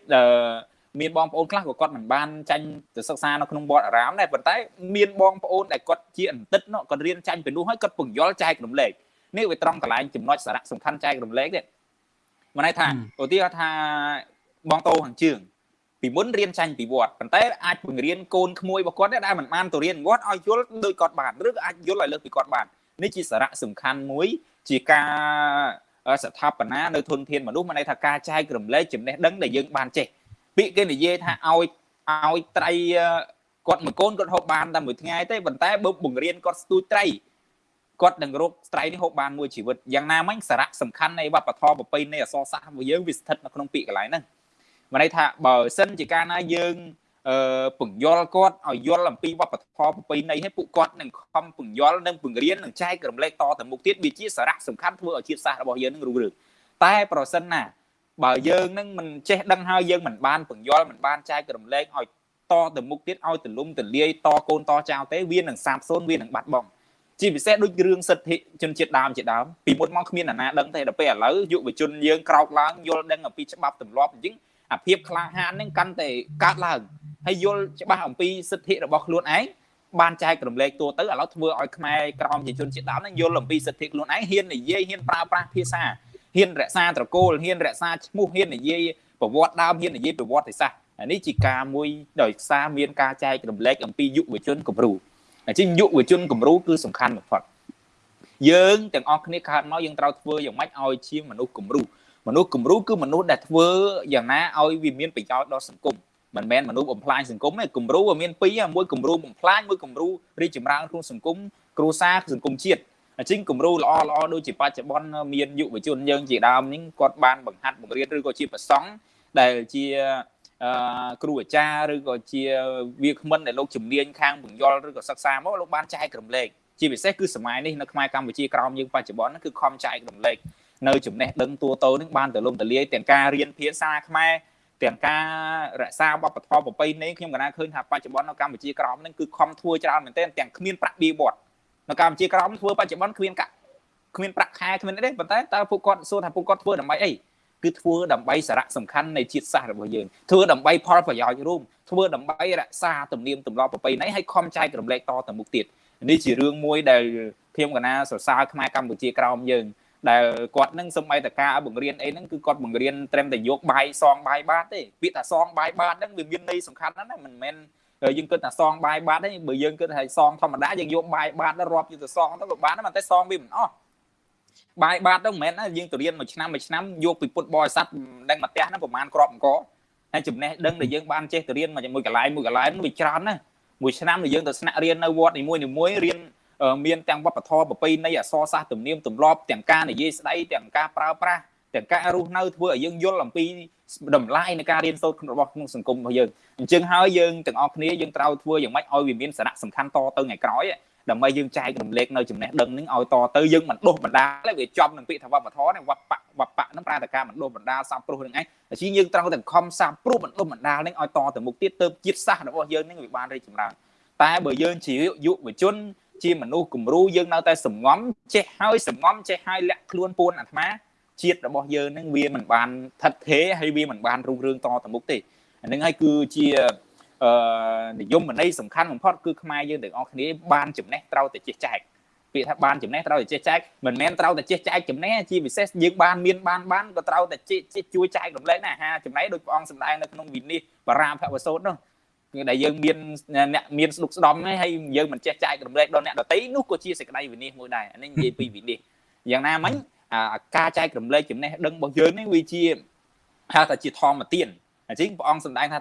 មានបងប្អូនខ្លះក៏គាត់មិនបានចាញ់ទៅសិក្សានៅក្នុងវត្តអារាមដែរប៉ុន្តែមានបងប្អូនដែលគាត់ជាអន្តិតនោះគាត់រៀនចាញ់ពីនោះហើយគាត់ពង្យល់ចែករំលែកនេះវាត្រង់កន្លែងចំណុចសារៈសំខាន់ចែករំលែកទេមកន័យថាឧទាហរណ៍ថាបងតោខាងជើង ពីមុនរៀនចាញ់ពីវត្តប៉ុន្តែអាចបង្រៀនកូនក្មួយរបស់គាត់ដែលមិនបានទៅរៀនវត្តឲ្យយល់ដោយគាត់បានឬក៏អាចយល់ឲ្យលើកពីគាត់បាននេះជាសារៈសំខាន់មួយជាការស្ថាបនានៅធនធានមនុស្សមកន័យថាការចែករំលែកចំណេះដឹងដែលយើងបានចេះពាក្យគេនិយាយថាឲ្យឲ្យត្រីគាត់មួយកូនគាត់ហូបបានតែមួយថ្ងៃទេប៉ុន្តែបើបង្រៀនគាត់ស្ទូចត្រីគាត់នឹងរកត្រីនេះហូបបានមួយជីវិតយ៉ាងណាមិញសារៈសំខាន់នៃវប្បធម៌ប្រពៃណីអសរសាស្ត្ររបស់យើងវាស្ថិតនៅក្នុងពាក្យកន្លែងហ្នឹង មានន័យថាបើសិនជាកាលណាយើងអឺពង្យល់គាត់ឲ្យយល់អំពីវប្បធម៌ប្រពៃណីឲ្យពួកគាត់នឹងខំពង្យល់និងពង្រៀននិងចែករំលែកតទៅមុខទៀតវាជាសារៈសំខាន់ធ្វើឲ្យជាតិសាសន៍របស់យើងនឹងរុងរឿងតែប្រសិនណាបើយើងនឹងមិនចេះដឹងហើយយើងមិនបានពង្យល់មិនបានចែករំលែកឲ្យតទៅមុខទៀតឲ្យទលំទលាយតកូនតចៅទេវានឹងសាបសូន្យវានឹងបាត់បង់ជាពិសេសដូចរឿងសិទ្ធិជនជាតិដើមជាដើមពីមុនមកគ្មានអាណាដឹងទេដល់ពេលឥឡូវយុវជនយើងក្រោកឡើងយល់ដឹងអំពីច្បាប់ទម្លាប់អញ្ចឹង អាភាពក្លាហានហ្នឹងកាន់តែកើតឡើងហើយយល់ច្បាស់អំពីសិទ្ធិរបស់ខ្លួនឯងបានចែករំលែកទូទៅឥឡូវធ្វើឲ្យខ្មែរក្រមជាជនជាតិដើមហ្នឹងយល់អំពីសិទ្ធិខ្លួនឯងហ៊ាននិយាយហ៊ានប្រើប្រាស់ភាសាហ៊ានរក្សាត្រកូលហ៊ានរក្សាឈ្មោះហ៊ាននិយាយប្រវត្តិដើមហ៊ាននិយាយប្រវត្តិសាស្ត្រអានេះជាការមួយដោយសារមានការចែករំលែកអំពីយុវជនគំរូអញ្ចឹងយុវជនគំរូគឺសំខាន់បំផុតយើងទាំងអស់គ្នាកើតមកយើងត្រូវធ្វើយ៉ាងម៉េចឲ្យជាមនុស្សគំរូ មនុស្សគំរូគឺមនុស្សដែលធ្វើយ៉ាងណាឲ្យវាមានប្រយោជន៍ដល់សង្គមមិនមែនមនុស្សបំផ្លាញសង្គមទេគំរូវាមានពីរមួយគំរូបំផ្លាញមួយគំរូរីកចម្រើនក្នុងសង្គមគ្រួសារសង្គមជាតិអញ្ចឹងគំរូល្អល្អដូចជាបច្ចុប្បន្នមានយុវជនយើងជាដើមនេះគាត់បានបង្ហាត់បង្រៀនឬក៏ជាប្រសង់ដែលជាអឺគ្រូអាចារ្យឬក៏ជាវាគ្មិនដែលលោកជំនាញខាងបង្យល់ឬក៏សិក្សាមកលោកបានចែករំលែកជាពិសេសគឺសម័យនេះនៅខ្មែរកម្ពុជាក្រោមយើងបច្ចុប្បន្នគឺខំចែករំលែក នៅចំណេះដឹងទូទៅនឹងបានទៅលំទលាយទាំងការរៀនភាសាខ្មែរទាំងការរក្សាវប្បធម៌ប្រពៃណីខ្ញុំកណាឃើញថាបច្ចុប្បន្ននៅកម្ពុជាក្រោមនឹងគឺខំធ្វើច្រើនមែនទែនទាំងគ្មានប្រាក់បៀវត្តនៅកម្ពុជាក្រោមធ្វើបច្ចុប្បន្នគ្មានកាក់គ្មានប្រាក់ខែគ្មានអីទេប៉ុន្តែតើពួកគាត់សួរថាពួកគាត់ធ្វើដើម្បីអីគឺធ្វើដើម្បីសារៈសំខាន់នៃជាតិសាសន៍របស់យើងធ្វើដើម្បីផលប្រយោជន៍រួមធ្វើដើម្បីរក្សាទំនៀមទម្លាប់ប្រពៃណីឲ្យខំចែករំលែកតទៅមុខទៀតនេះជារឿងមួយដែលខ្ញុំកណាសរសើរខ្មែរកម្ពុជាក្រោមយើង ដែលគាត់នឹងសម្បីតការបង្រៀនអីហ្នឹងគឺគាត់បង្រៀនត្រឹមតែយកបាយសងបាយបាតទេពាក្យថាសងបាយបាតហ្នឹងវាមានន័យសំខាន់ណាស់ណាមិនមែនយើងគិតថាសងបាយបាតទេបើយើងគិតថាសងធម្មតាយើងយកបាយបាតទៅរាប់យកទៅសងទៅក៏បានតែសងវាមិនអស់បាយបាតទៅមិនមែនណាយើងទៅរៀនមួយឆ្នាំមួយឆ្នាំយកពីពុទ្ធបរិស័ទដឹងមកផ្ទះហ្នឹងប្រហែលក្របអង្គហើយចំណេះដឹងដែលយើងបានចេះទៅរៀនមួយកន្លែងមួយកន្លែងវាច្រើនណាមួយឆ្នាំដែលយើងទៅស្នាក់រៀននៅវត្តនីមួយៗរៀន មានទាំងវប្បធម៌ប្រពៃណីអក្សរសាស្ត្រទំនៀមទម្លាប់ទាំងការនិយាយស្ដីទាំងការប្រើប្រាស់ទាំងការរស់នៅធ្វើឲ្យយើងយល់អំពីតម្លៃនៃការរៀនសូត្ររបស់ក្នុងសង្គមរបស់យើងអញ្ចឹងហើយយើងទាំងអស់គ្នាយើងត្រូវធ្វើយ៉ាងម៉េចឲ្យវាមានសារៈសំខាន់តទៅថ្ងៃក្រោយដើម្បីយើងចែករំលែកនៅចំណេះដឹងនឹងឲ្យតទៅយើងមិនដុសបណ្ដាលវាចំនឹងពាក្យថាវប្បធម៌នេះវប្បវប្បហ្នឹងប្រែតែការមិនដុសបណ្ដាលសាបព្រោះនឹងឯងតែជាយើងត្រូវតែខំសាបព្រោះមិនដុសបណ្ដាលនឹងឲ្យតទៅមុខទៀតទៅជាតិសាសន៍របស់យើងនឹងវាបានរីកចម្រើនតែបើយើងជាយុវជន ជាមនុស្សគំរូយើងនៅតែសំងំចេះហើយសំងំចេះហើយលាក់ខ្លួនពួនអាត្មាជាតិរបស់យើងនឹងវាមិនបានថិតថេរហើយវាមិនបានរុងរឿងតទៅមុខទេអានឹងហើយគឺជាអឺនិយមន័យសំខាន់បំផុតគឺខ្មែរយើងទាំងអស់គ្នាបានចំណេះត្រូវតែចេះចែកពាក្យថាបានចំណេះត្រូវតែចេះចែកមិនមែនត្រូវតែចេះចែកចំណេះជាពិសេសយើងបានមានបានបានក៏ត្រូវតែចេះជួយចែករំលែកណាអាហារចំណេះដោយព្រះអង្គសម្ដែងនៅក្នុងវិនិច្ឆ័យបរាភវសូត្រនោះគឺ ដែលយើងមានអ្នកមានស្ដុកស្ដំហើយយើងមិនចេះចែករំលែកដល់អ្នកដទៃនោះក៏ជាសេចក្តីវិនិច្ឆ័យមួយដែរអានេះនិយាយពីវិនិច្ឆ័យយ៉ាងណាមិញការចែករំលែកចំណេះដឹងរបស់យើងនេះវាជាហៅថាជាធម្មទានអញ្ចឹងព្រះអង្គសម្ដែងថា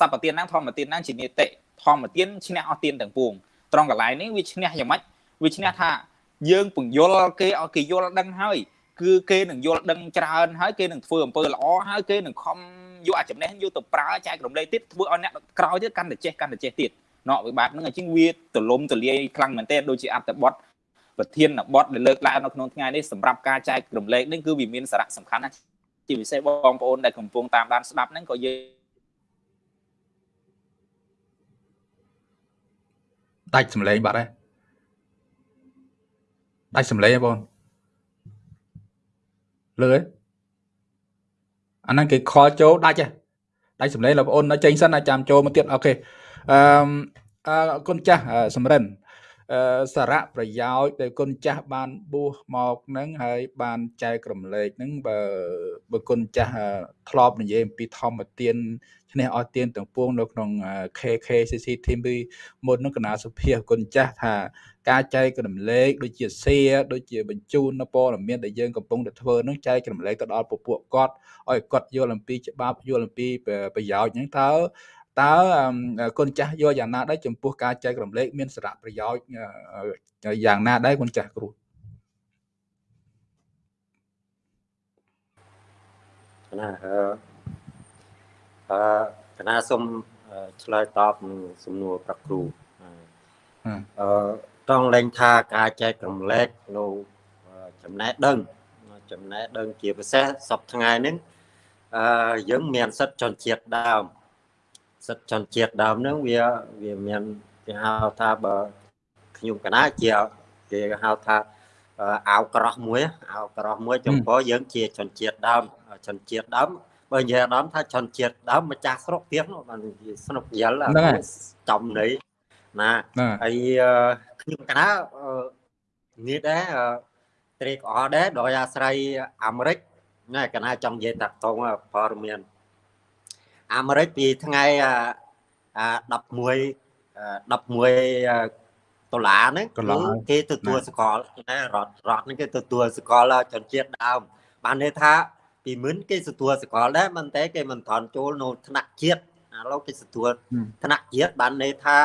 សព្វទានហ្នឹងធម្មទានហ្នឹងជានីតិធម្មទានឈ្នះអស់ទានទាំងពួងត្រង់កន្លែងនេះវាឈ្នះយ៉ាងម៉េចវាឈ្នះថាយើងពង្យល់គេឲ្យគេយល់ដឹងហើយ គឺគេនឹងយល់ដឹងច្រើនហើយគេនឹងធ្វើអំពើល្អហើយគេនឹងខំយកអាចំណេះយកទៅប្រើចែករំលែកទៀតធ្វើឲ្យអ្នកក្រោយទៀតកាន់តែចេះកាន់តែចេះទៀតណោះវាបែបហ្នឹងអញ្ចឹងវាទលំទលាយខ្លាំងមែនទែនដូចជាអត្ថបទប្រធានបទដែលលើកឡើងនៅក្នុងថ្ងៃនេះសម្រាប់ការចែករំលែកនេះគឺវាមានសារៈសំខាន់ណាស់ជាពិសេសបងប្អូនដែលកំពុងតាមដានស្ដាប់ហ្នឹងក៏យើងដាច់សម្លេងបាត់ហើយដាច់សម្លេងហ៎បង លើអាហ្នឹងគេខលចូលដាច់ហ៎ដាច់សម្លេងលោកប្អូននៅចេញសិនចាំចូលមកទៀតអូខេអឺអរគុណចាស់សំរិនអឺសារៈប្រយោជន៍ដែលគុណចាស់បានបួសមកហ្នឹងហើយបានចែករំលែកហ្នឹងបើបើគុណចាស់ធ្លាប់និយាយអំពីធម្មទានឈ្នះអស់ទានទាំងពួងនៅក្នុង KKCC Team មុននោះកណាសុភាគុណចាស់ថា ការចែករំលែកដូចជា share ដូចជាបញ្ជូននៅព័ត៌មានដែលយើងកំពុងតែធ្វើនោះចែករំលែកទៅដល់ពពួកគាត់ឲ្យគាត់យល់អំពីច្បាប់យល់អំពីប្រយោជន៍ហ្នឹងតើតើគុណចាស់យល់យ៉ាងណាដែរចំពោះការចែករំលែកមានសារៈប្រយោជន៍យ៉ាងណាដែរគុណចាស់គ្រូណាអឺអឺកណាសូមឆ្លើយតបនឹងសំណួរប្រគ្រូអឺ តង់លែងថាការចែករំលែកនៅចំណេះដឹងចំណេះដឹងជាពិសេសសពថ្ងៃនេះអឺយើងមានសិទ្ធិជនជាតិដើមសិទ្ធិជនជាតិដើមហ្នឹងវាវាមានគេហៅថាបើខ្ញុំកណាជាគេហៅថាអាវក្រោះមួយអាវក្រោះមួយចំពោះយើងជាជនជាតិដើមជនជាតិដើមបើនិយាយដើមថាជនជាតិដើមម្ចាស់ស្រុកទៀតបានស្នុកយល់ចំន័យណាហើយ ខ្ញុំកណានេះដែរត្រេកអរដែរដោយអាស្រ័យអាមេរិកណាកណាចង់និយាយតាក់ទងព័ត៌មានអាមេរិកពីថ្ងៃ11 11ដុល្លារហ្នឹងគេទទួលសកលណារដ្ឋរដ្ឋហ្នឹងគេទទួលសកលជនជាតិដើមបានន័យថាពីមុនគេទទួលសកលដែរមិនតែគេមិនថន់ចូលនៅថ្នាក់ជាតិឥឡូវគេទទួលថ្នាក់ជាតិបានន័យថា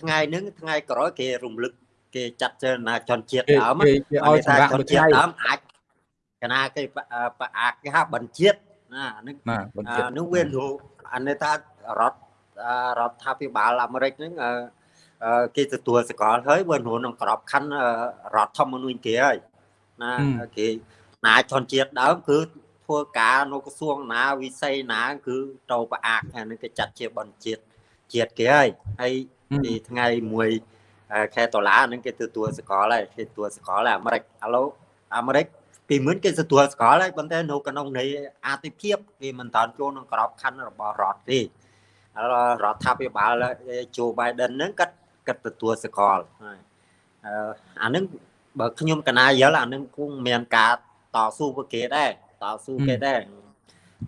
ថ្ងៃហ្នឹងថ្ងៃក្រោយគេរំលឹក គេចាត់ចែងណាជនជាតិដើមគេឲ្យសម្រាប់ជនជាតិដើមអាចកណាគេអាចគេហៅបញ្ជាតិណាហ្នឹងហ្នឹងវាអានេះថារដ្ឋរដ្ឋាភិបាលអាមេរិកហ្នឹងគេទទួលសកលហើយបើនៅក្នុងក្របខ័ណ្ឌរដ្ឋធម្មនុញ្ញគេហើយណាគេណាជនជាតិដើមគឺធ្វើការនៅក្រសួងណាវិស័យណាគឺទៅប្រអាកអានេះគេចាត់ជាបញ្ជាតិជាតិគេហើយហើយពីថ្ងៃ1 ខែដុល្លារហ្នឹងគេទទួលសកលហើយគេទទួលសកលហើយអាមេរិកឥឡូវអាមេរិកពីមុនគេទទួលស្គាល់ហើយប៉ុន្តែនៅក្នុងនៃអាទិភាពគេមិនតាន់ចូលក្នុងក្របខ័ណ្ឌរបស់រដ្ឋទេរដ្ឋាភិបាលជូបៃដិនហ្នឹងគាត់គាត់ទទួលស្គាល់ហើយអាហ្នឹងបើខ្ញុំកណាយល់អាហ្នឹងគង់មានការតស៊ូ với គេដែរតស៊ូគេដែរ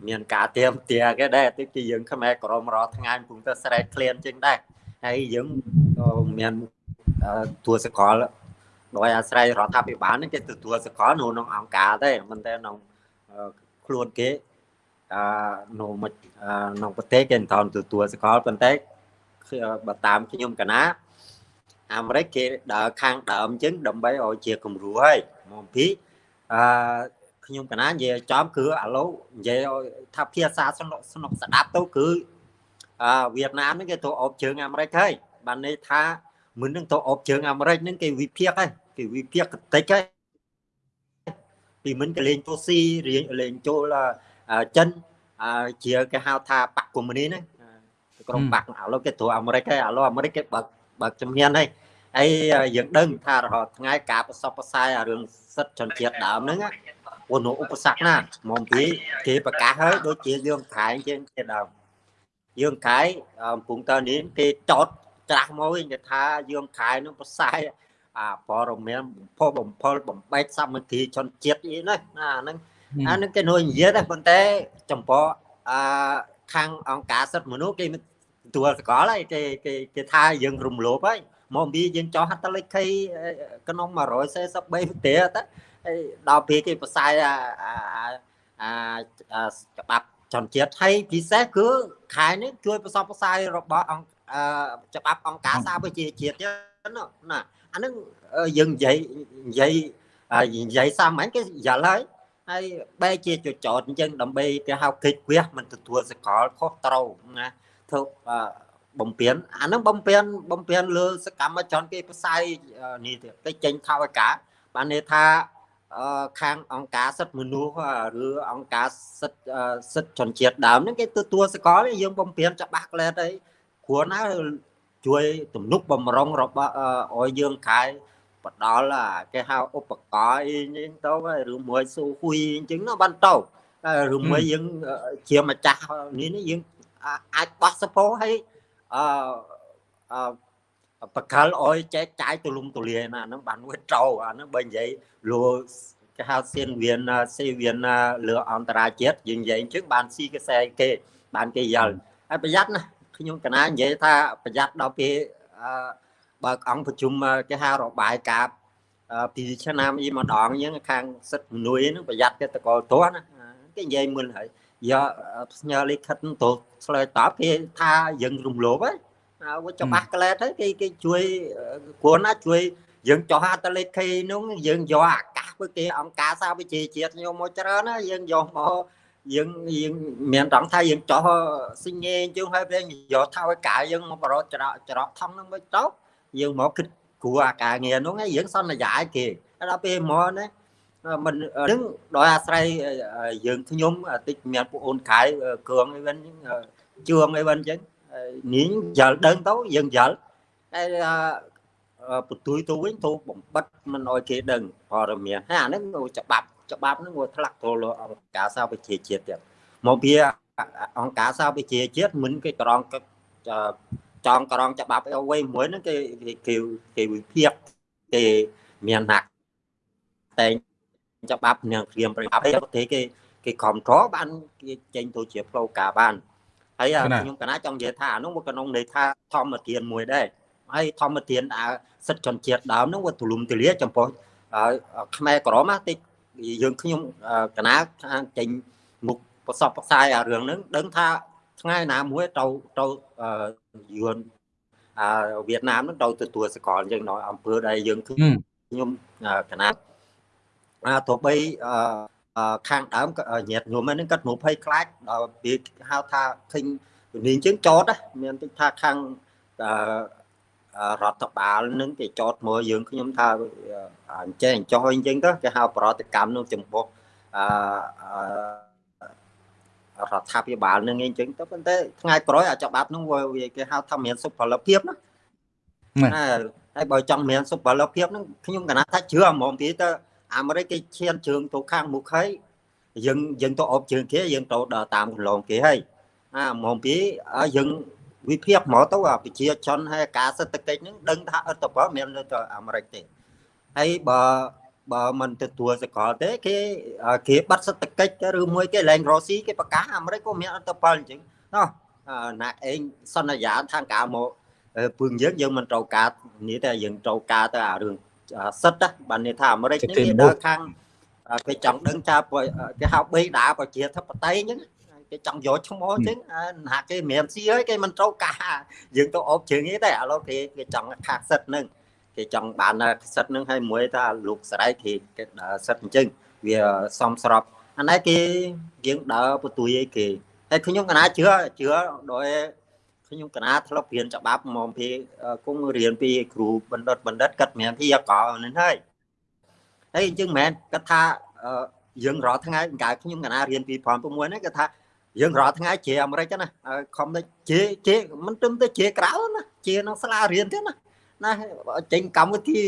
មានការទៀមទាគេដែរតិចទីយើងខ្មែរក្រមរាល់ថ្ងៃកំពុងតែស្រែកឃ្លានជាងដែរហើយយើងមាន ទួសកលដោយអាស្រ័យរដ្ឋាភិបាលនេះគេទទួលសកលនៅក្នុងអង្គការទេមិនតែក្នុងខ្លួនគេអឺនៅក្នុងប្រទេសគេមិនថនទទួលសកលប៉ុន្តែបើតាមខ្ញុំកណាអាមេរិកគេដើរខាងដើមអញ្ចឹងដើម្បីឲ្យជាគំរូហើយមកពីអឺខ្ញុំកណានិយាយចំគឺឥឡូវនិយាយថាភាសាស្នុកស្នុកស្ដាប់ទៅគឺអឺវៀតណាមនេះគេទៅអបជើងអាមេរិកហើយបានន័យថា មុននឹងទៅអបជើងអាមេរិកហ្នឹងគេវិភាគហើយគេវិភាគកតិចហើយពីមិនក៏លេងទូស៊ីរៀងលេងចូលចិនជាគេហៅថាបកកុម្មុយនីណាក្រុមបកឥឡូវគេត្រូវអាមេរិកហើយឥឡូវអាមេរិកគេបើកបើកជំនាញហើយហើយយើងដឹងថារហូតថ្ងៃការប្រសពប្រសាយរឿងសិទ្ធិជនជាតិដើមហ្នឹងអូនោះឧបសគ្គណាមកពីគេប្រកាសហើយដូចជាយើងខែងជាងជាដើមយើងខែកំពុងតើនេះគេចោត ច្រាស់មកវិញគេថាយើងខែនឹងប្រសាយអាព័ត៌មានបំផុសបំផុលបំបែកសាមគ្គីជនជាតិអីណាណាហ្នឹងអាហ្នឹងគេ nói និយាយដែរប៉ុន្តែចំពោះអឺខាងអង្គការសិទ្ធិមនុស្សគេទួលសកលហើយគេគេគេថាយើងរំលោភហើយមកពីយើងចោះហត្ថលេខីក្នុង143វិទ្យាទៅហើយដល់ពេលគេផ្សាយអាអាច្បាប់ចន្ទជាតិហើយពិសេសគឺខែនេះជួយប្រសពផ្សាយរបស់អង្គ ច្បាប់អង្គការសារប្រជាជាតិណាអានឹងយើងនិយាយនិយាយនិយាយសាមញ្ញគេយល់ហើយហើយបែរជាចចតអញ្ចឹងដើម្បីគេហៅគិតវះមិនទទួលសកលខុសត្រូវណាធ្វើបំពេញអានឹងបំពេញបំពេញលើសកម្មជនគេផ្សាយនេះទៅចេញថវិកាបានន័យថាខាងអង្គការសិទ្ធិមនុស្សឬអង្គការសិទ្ធិសិទ្ធិជនជាតិដើមហ្នឹងគេទទួលសកលយើងបំពេញច្បាស់ក្លែតអី គ្រួណាជួយទំនុកបំរុងរបស់ឲ្យយើងខែបដល់គេហៅឧបករណ៍អីចឹងទៅឬមួយស៊ូហ៊ុយអញ្ចឹងណាបានទៅឬមួយយើងជាម្ចាស់នេះយើងអាចបោះសពោឲ្យអឺបកលអោយចែកចាយទូលំទូលាយណាហ្នឹងបានវាត្រូវអាហ្នឹងបើនិយាយលួគេហៅសៀនវៀនសេវៀនលើអន្តរជាតិយើងនិយាយអញ្ចឹងបានស៊ីកសែគេបានគេយល់ហើយប្រយ័ត្នណា ខ្ញុំកណានិយាយថាប្រយ័ត្នដល់ពេលបើកអង្គប្រជុំគេហៅរបាយការណ៍ពីឆ្នាំអ៊ីម្ដងអញ្ចឹងខាងសិទ្ធិមនុស្សហ្នឹងប្រយ័ត្នគេតកលទាស់ណាគេនិយាយមុនហើយយកផ្ញើលិខិតទៅឆ្លើយតបគេថាយើងរំលោភហើយវាច្បាស់ក្លែតទៅគេគេជួយគ្រួណាជួយយើងចោះអត្តលេខីនោះយើងយកអាកាសពីគេអង្គការសារវិជាជាតិយកមកច្រើនណាយើងយកមក យើងយើងមានត្រង់ថាយើងចោះសញ្ញេអញ្ចឹងហើយពេលយកថវិកាយើងមកបរោច្រកច្រកថងហ្នឹងមិនទៅយើងមកគិតគ្រូអាការងារនោះយើងសន្យាឲ្យគេដល់ពេលមកណាមិននឹងដោយអាស្រ័យយើងខ្ញុំតិចមានពួកអូនខែគ្រឿងអីវិញជួងអីវិញអញ្ចឹងនាងយល់ដឹងទៅយើងយល់តែបន្ទួយទៅវិញទៅបំបិតមិនអោយគេដឹងព័ត៌មានហើយអាហ្នឹងច្បាប់ ច្បាប់ហ្នឹងវាធ្លាក់ចូលអង្គការសហប្រជាជាតិទៀតមកពីអង្គការសហប្រជាជាតិមិនគេក្រងចងក្រងច្បាប់អ្វីមួយហ្នឹងគេគេគេវិភាគគេមានណាក់តែច្បាប់នឹងក្រៀមប្រយោជន៍ប្រទេសគេគេគ្រប់គ្រងបានគេចេញទៅជាផ្លូវការបានហើយខ្ញុំកណាចង់និយាយថាអានោះវាក្នុងន័យថាធម្មទានមួយដែរហើយធម្មទានអាសិទ្ធិជនជាតិដើមនោះវាទូលំទូលាយចំពោះខ្មែរក្រមតិច យើងខ្ញុំកណាខាងចេញមុខប្រសពផ្សាយអារឿងហ្នឹងដឹងថាថ្ងៃណាមួយទៅទៅយួនអាវៀតណាមហ្នឹងទៅទទួលសកលអញ្ចឹងនៅអង្គើដែលយើងខ្ញុំកណាអាទោះបីខាងដើមញាតញោមហ្នឹងគាត់មកភ័យខ្លាចដល់វាហៅថាឃើញនាងអញ្ចឹងចតមានតិចថាខាង រដ្ឋបាលនឹងគេចតមកយើងខ្ញុំថាអញ្ចេះអញ្ចោះអីចឹងទៅគេហៅប្រតិកម្មនឹងចំពោះអឺរដ្ឋាភិបាលនឹងអីចឹងទៅប៉ុន្តែថ្ងៃក្រោយអាច្បាប់នឹងវាគេហៅថាមានសុផលភាពណាហើយបើចង់មានសុផលភាពនឹងខ្ញុំកណាថាជឿហ្មងពីទៅអាមេរិកគេឈានជើងទៅខាងមុខហើយយើងយើងទៅអបជើងគេយើងទៅដើរតាមកន្លងគេហើយអាហ្មងពីយើង វិភាគមកទៅអាប្រជាជនហើយការសេដ្ឋកិច្ចហ្នឹងដឹងថាអត់ទៅបើមាននៅទៅអាមេរិកទេហើយបើបើមិនទទួលសកលទេគេគេបាត់សេដ្ឋកិច្ចឬមួយគេលែងរស់ស៊ីគេប្រកាសអាមេរិកក៏មានអត់ទៅបើអញ្ចឹងណោះណាក់អេងសន្យាខាងការមកពឹងយើងយើងមិនត្រូវការនេះតែយើងត្រូវការទៅអារឿងសិទ្ធបានន័យថាអាមេរិកនេះគេដើរខាងគេចង់ដឹងថាគេហៅបេដាប្រជាធិបតេយ្យអញ្ចឹង គេចង់យកឈ្មោះអញ្ចឹងណាគេម្រាមស៊ីហើយគេមិនត្រូវការយើងទៅអបជើងទេឥឡូវគេគេចង់ខាសិទ្ធនឹងគេចង់បានសិទ្ធនឹងឲ្យមួយថាលោកស្រីគេគេសិទ្ធអញ្ចឹងវាសំស្របអានេះគេយើងដើរបន្ទួយអីគេហើយខ្ញុំកណាជឿជឿដោយខ្ញុំកណាធ្លាប់រៀនច្បាប់មកពីគង់រៀនពីគ្រូបណ្ឌិតបណ្ឌិតកាត់មានពីអកនេះហើយហើយអញ្ចឹងមិនមែនគាត់ថាយើងរាល់ថ្ងៃកាលខ្ញុំកណារៀនពី6ហ្នឹងគាត់ថា យើងរាល់ថ្ងៃជាអាមេរិកណាខំទៅជាជាមិនទឹមទៅជាក្រៅណាជាក្នុងសាលារៀនទេណាណាចេញកម្មវិធី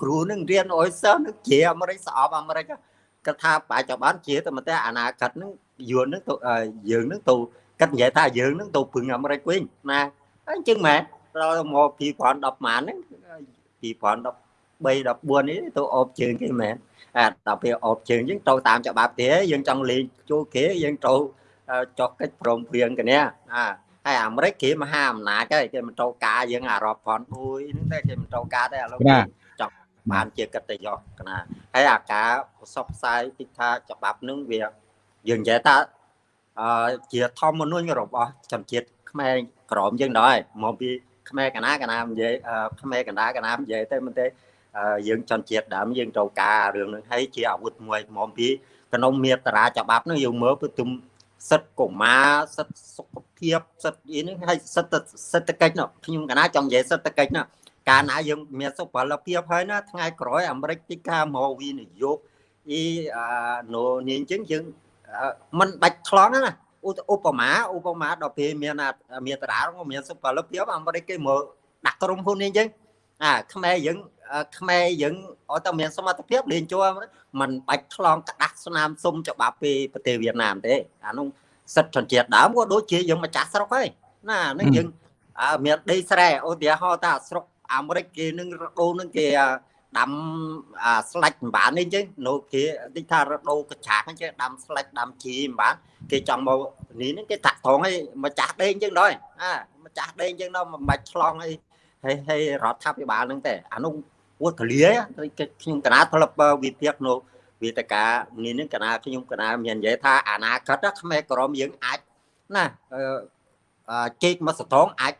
គ្រូនឹងរៀនអុយសិស្សនឹងជាអាមេរិកស្អប់អាមេរិកគាត់ថាបច្ចុប្បន្នជាតែតែអនាគតនឹងយួននឹងទៅយើងនឹងទៅគាត់និយាយថាយើងនឹងទៅពឹងអាមេរិកវិញណាអញ្ចឹងមែនដល់មក2010ម៉ានហ្នឹង2010 14នេះទៅអូបជើងគេមែនអាដល់ពេលអូបជើងយើងត្រូវតាមច្បាប់ទេយើងចង់លេងចូលគេយើងត្រូវ ចុះកិច្ចព្រមព្រៀងគ្នាអាហើយអាមេរិកគេមហាអំណាចហើយគេមិនត្រូវការយើងអារ៉បផនអួយហ្នឹងតែគេមិនត្រូវការទេឥឡូវចង់បានជាកិត្តិយសកណាហើយអាការប្រសពផ្សាយទីថាច្បាប់នឹងវាយើងនិយាយថាអឺជាធម្មមនុស្សរបស់ជនជាតិខ្មែរក្រមយើងដែរមកពីខ្មែរកណាកណានិយាយខ្មែរកណាកណានិយាយទៅមិនទេយើងចន់ជាតិដើមយើងត្រូវការរឿងនឹងហើយជាអាវុធមួយមកពីក្នុងមេត្រាច្បាប់នោះយើងមើលទៅទុំ សិទ្ធិកុមារសិទ្ធិសុខភាពសិទ្ធិអីនេះហើយសិទ្ធិសេដ្ឋកិច្ចនោះខ្ញុំកណាចង់និយាយសេដ្ឋកិច្ចនោះកាលណាយើងមានសុផលភាពហើយណាថ្ងៃក្រោយអាមេរិកទីការមកវិនិយោគអីអានោះនេះអញ្ចឹងយើងមិនបាច់ឆ្លងណាឧបមាឧបមាដល់ពេលមានមានតារាមានសុផលភាពអាមេរិកគេមកដាក់ក្រុមហ៊ុននេះអញ្ចឹងអាខ្មែរយើង ខ្មែរយើងអត់តែមានសមត្ថភាពលេងជួมันបាច់ឆ្លងក្តាស់ស្នាមសុំច្បាប់ពីប្រទេសវៀតណាមទេអានោះសិទ្ធិជនជាតិដើមក៏ដូចជាយើងម្ចាស់ស្រុកហើយណានឹងយើងមានដីស្រែឧទាហរណ៍ថាស្រុកអាមេរិកគេនឹងរដូវនឹងគេដាំស្លាច់មិនបាននេះអញ្ចឹងនៅគេតិចថារដូវកច្ឆាអញ្ចឹងដាំស្លាច់ដាំជីមិនបានគេចង់មកនេះហ្នឹងគេតាក់ត្រង់ឲ្យម្ចាស់ដេញអញ្ចឹងដែរអាម្ចាស់ដេញអញ្ចឹងដល់មិនបាច់ឆ្លងឲ្យហើយហើយរដ្ឋាភិបាលហ្នឹងទេអានោះ វត្តលាខ្ញុំកណាធ្លាប់វិភាគនៅវាតកានេះនឹងកណាខ្ញុំកណាមាននិយាយថាអនាគតខ្មែរក្រមយើងអាចណាជែកមកសតងអាច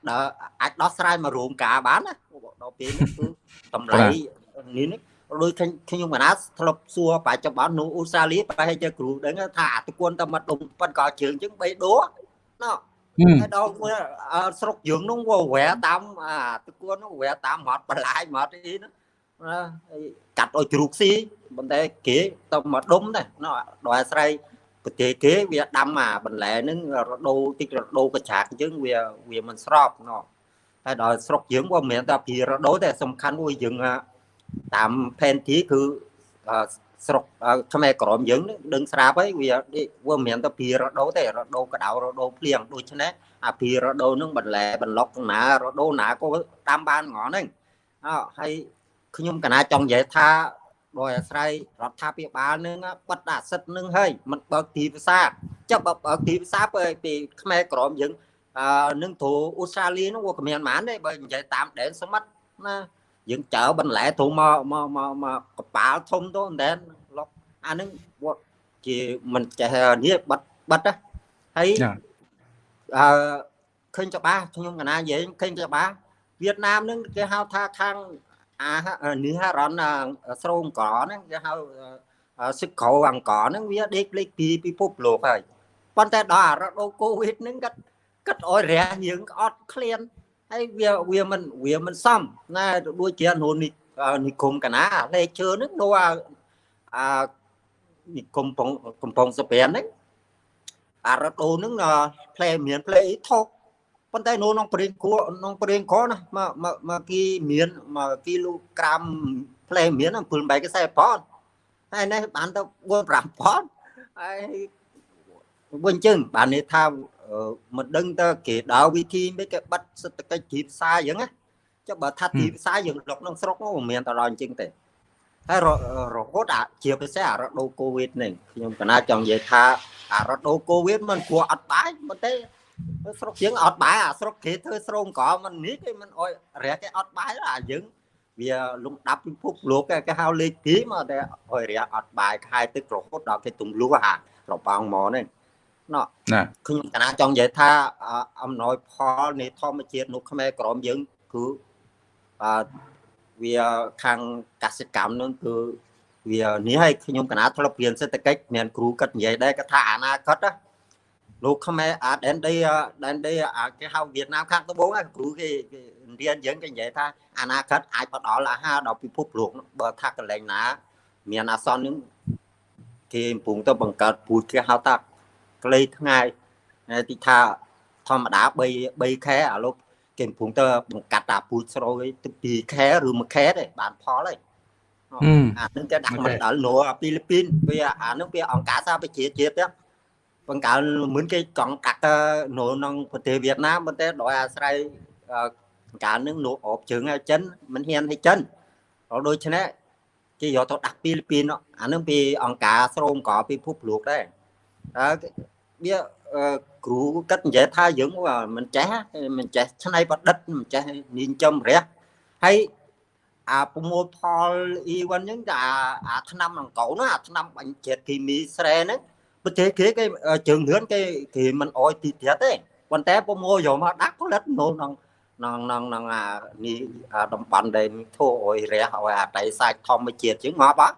អាចដោះស្រាយមករោងការបានណាដល់ពេលនេះគឺតម្លៃនេះនេះដូចខ្ញុំកណាធ្លាប់សួរបច្ចុប្បន្ននៅអូស្ត្រាលីប្រហែលជាគ្រូដឹងថាអតិគុណតែមកដុំប៉ិនក៏ជើងចឹង3ដួណោះហើយដល់ស្រុកយើងនោះវាវែតាមអាតគួននោះវែតាមមាត់បន្លាយមាត់អីណា កាត់ឲ្យជ្រូកស៊ីប៉ុន្តែគេទៅមកដុំដែរណោះដល់អាស្រ័យប្រទេសគេវាដាំអាបន្លែហ្នឹងរដូវតិចរដូវកច្ឆាកអញ្ចឹងវាវាមិនស្របណោះហើយដល់ស្រុកយើងវាមិនមែនតែពីរដូវតែសំខាន់មួយយើងតាមផែនទីគឺស្រុកខ្មែរក្រមយើងដឹងស្រាប់ហើយវាវាមិនមែនតែពីរដូវទេរដូវក្តៅរដូវភ្លៀងដូច្នេះអាពីរដូវហ្នឹងបន្លែបន្លុកណារដូវណាក៏តាមបានហ្មងហ្នឹងអហើយ ខ្ញុំកណាចង់និយាយថាដោយអាស្រ័យរដ្ឋាភិបាលនឹងបិទអាសិទ្ធនឹងហើយមិនបើកទីផ្សារចាប់បើកទីផ្សារពីខ្មែរក្រមយើងអឺនឹងទូអូស្ត្រាលីនោះវាគ្មានហ្មងទេបើនិយាយតាមដែនសមុទ្រណាយើងចើបន្លែធំមកមកមកមកកប៉ាល់ធំទៅដែនលុកអានឹងវាជាមិនចេះនេះបិទបិទហើយអឺឃើញច្បាស់ខ្ញុំកណានិយាយឃើញច្បាស់វៀតណាមនឹងគេហៅថាខាង អានេះហរណស្រោងកហ្នឹងគេហៅសឹកក្រអង្គហ្នឹងវាដេកលេខពីពិភពលោកហើយប៉ុន្តែដល់អារដូវកូវីដហ្នឹងគាត់គាត់អោយរះយើងអត់ឃ្លានហើយវាវាមិនវាមិនសមណាដូចជានូនេះនិគមកណាលេខជើហ្នឹងនោះអាអានិគមកំកំពង់សុប្រានហ្នឹងអារដូវហ្នឹងផ្លែមានផ្លែអីថោក ប៉ុន្តែនៅក្នុងប្រេងគួក្នុងប្រេងកណាមកមកគីមានមកគីឡូក្រាមផ្លែមាន7 8កសែប៉ុនហើយនេះបានទៅ4 5ប៉ុនហើយវិញចឹងបាននេះថាមិនដឹងទៅគេដើរវិធីមិនគេបិទសេដ្ឋកិច្ចទីផ្សារអញ្ចឹងណាចុះបើថាទីផ្សារយើងលុកក្នុងស្រុកនោះមិនមានតដល់អញ្ចឹងទេហើយរហូតអាជាពិសេសអារដូវកូវីដនេះខ្ញុំកណាចង់និយាយថាអារដូវកូវីដមិនគួរអត់បាយប៉ុន្តែ ស្រុកយើងអត់បាយអាស្រុកគេធ្វើស្រោងកមិននេះគេមិនអោយរះគេអត់បាយអាយើងវាលំដាប់ពិភពលោកគេហៅលេខទីមកតែអោយរះអត់បាយខែទឹករហូតដល់គេទំលុះអារបងមកនេះណោះខ្ញុំកណាចង់និយាយថាអំណោយផលនៃធម្មជាតិនៅខ្មែរក្រមយើងគឺអឺវាខាងកសិកម្មនឹងគឺវានេះឲ្យខ្ញុំកណាធ្លាប់រៀនសេដ្ឋកិច្ចមានគ្រូគាត់និយាយដែរគាត់ថាអនាគតណា លោកខ្មែរអាដែនដីដែនដីគេហៅវៀតណាមខាងត្បូងគ្រូគេរៀនយើងគេនិយាយថាអនាគតអាចផ្ដល់អាហារដល់ពិភពលោកបើថាកន្លែងណា មានអាសន្ននឹងគេកំពុងទៅបង្កើតពូជគេហៅថាក្លេថ្ងៃទីថាធម្មតា3 3ខែអាលោកគេកំពុងទៅបង្កាត់តាពូជស្រូវទៅ2ខែឬ1ខែទេបានផលហើយអានឹងគេដាក់មកដល់នៅហ្វីលីពីនវាអានឹងវាអង្គការសហប្រជាជាតិទេ បង្កើនមិនគេកង់កាត់នៅក្នុងប្រទេសវៀតណាមប៉ុន្តែដោយអាស្រ័យកាលនឹងនោះអបជើងឲ្យចិនមិនហ៊ានឲ្យចិនដូច្នេះគេយកទៅដាក់ពីពីអានឹងពីអង្គការស្រោមកពីភពលោកដែរអើវាគ្រូគិតនិយាយថាយើងមិនចេះមិនចេះឆ្នៃប្រឌិតមិនចេះនិញ្ចឹមរះហើយអាប្រមូលផលអ៊ីវ៉ាន់ហ្នឹងតែអាឆ្នាំអង្កោណាអាឆ្នាំបាញ់ជាតិគីមីស្រែហ្នឹង ប្រទេសគេគេជើងលឿនគេគេមិនអោយទីទៀតទេប៉ុន្តែប្រមូលយកមកដាក់ផលិតនៅក្នុងក្នុងក្នុងក្នុងអានេះអាតំបន់ដែលធ្វើឲ្យរះឲ្យអាតៃសាច់ធម្មជាតិជាងងាប់អត់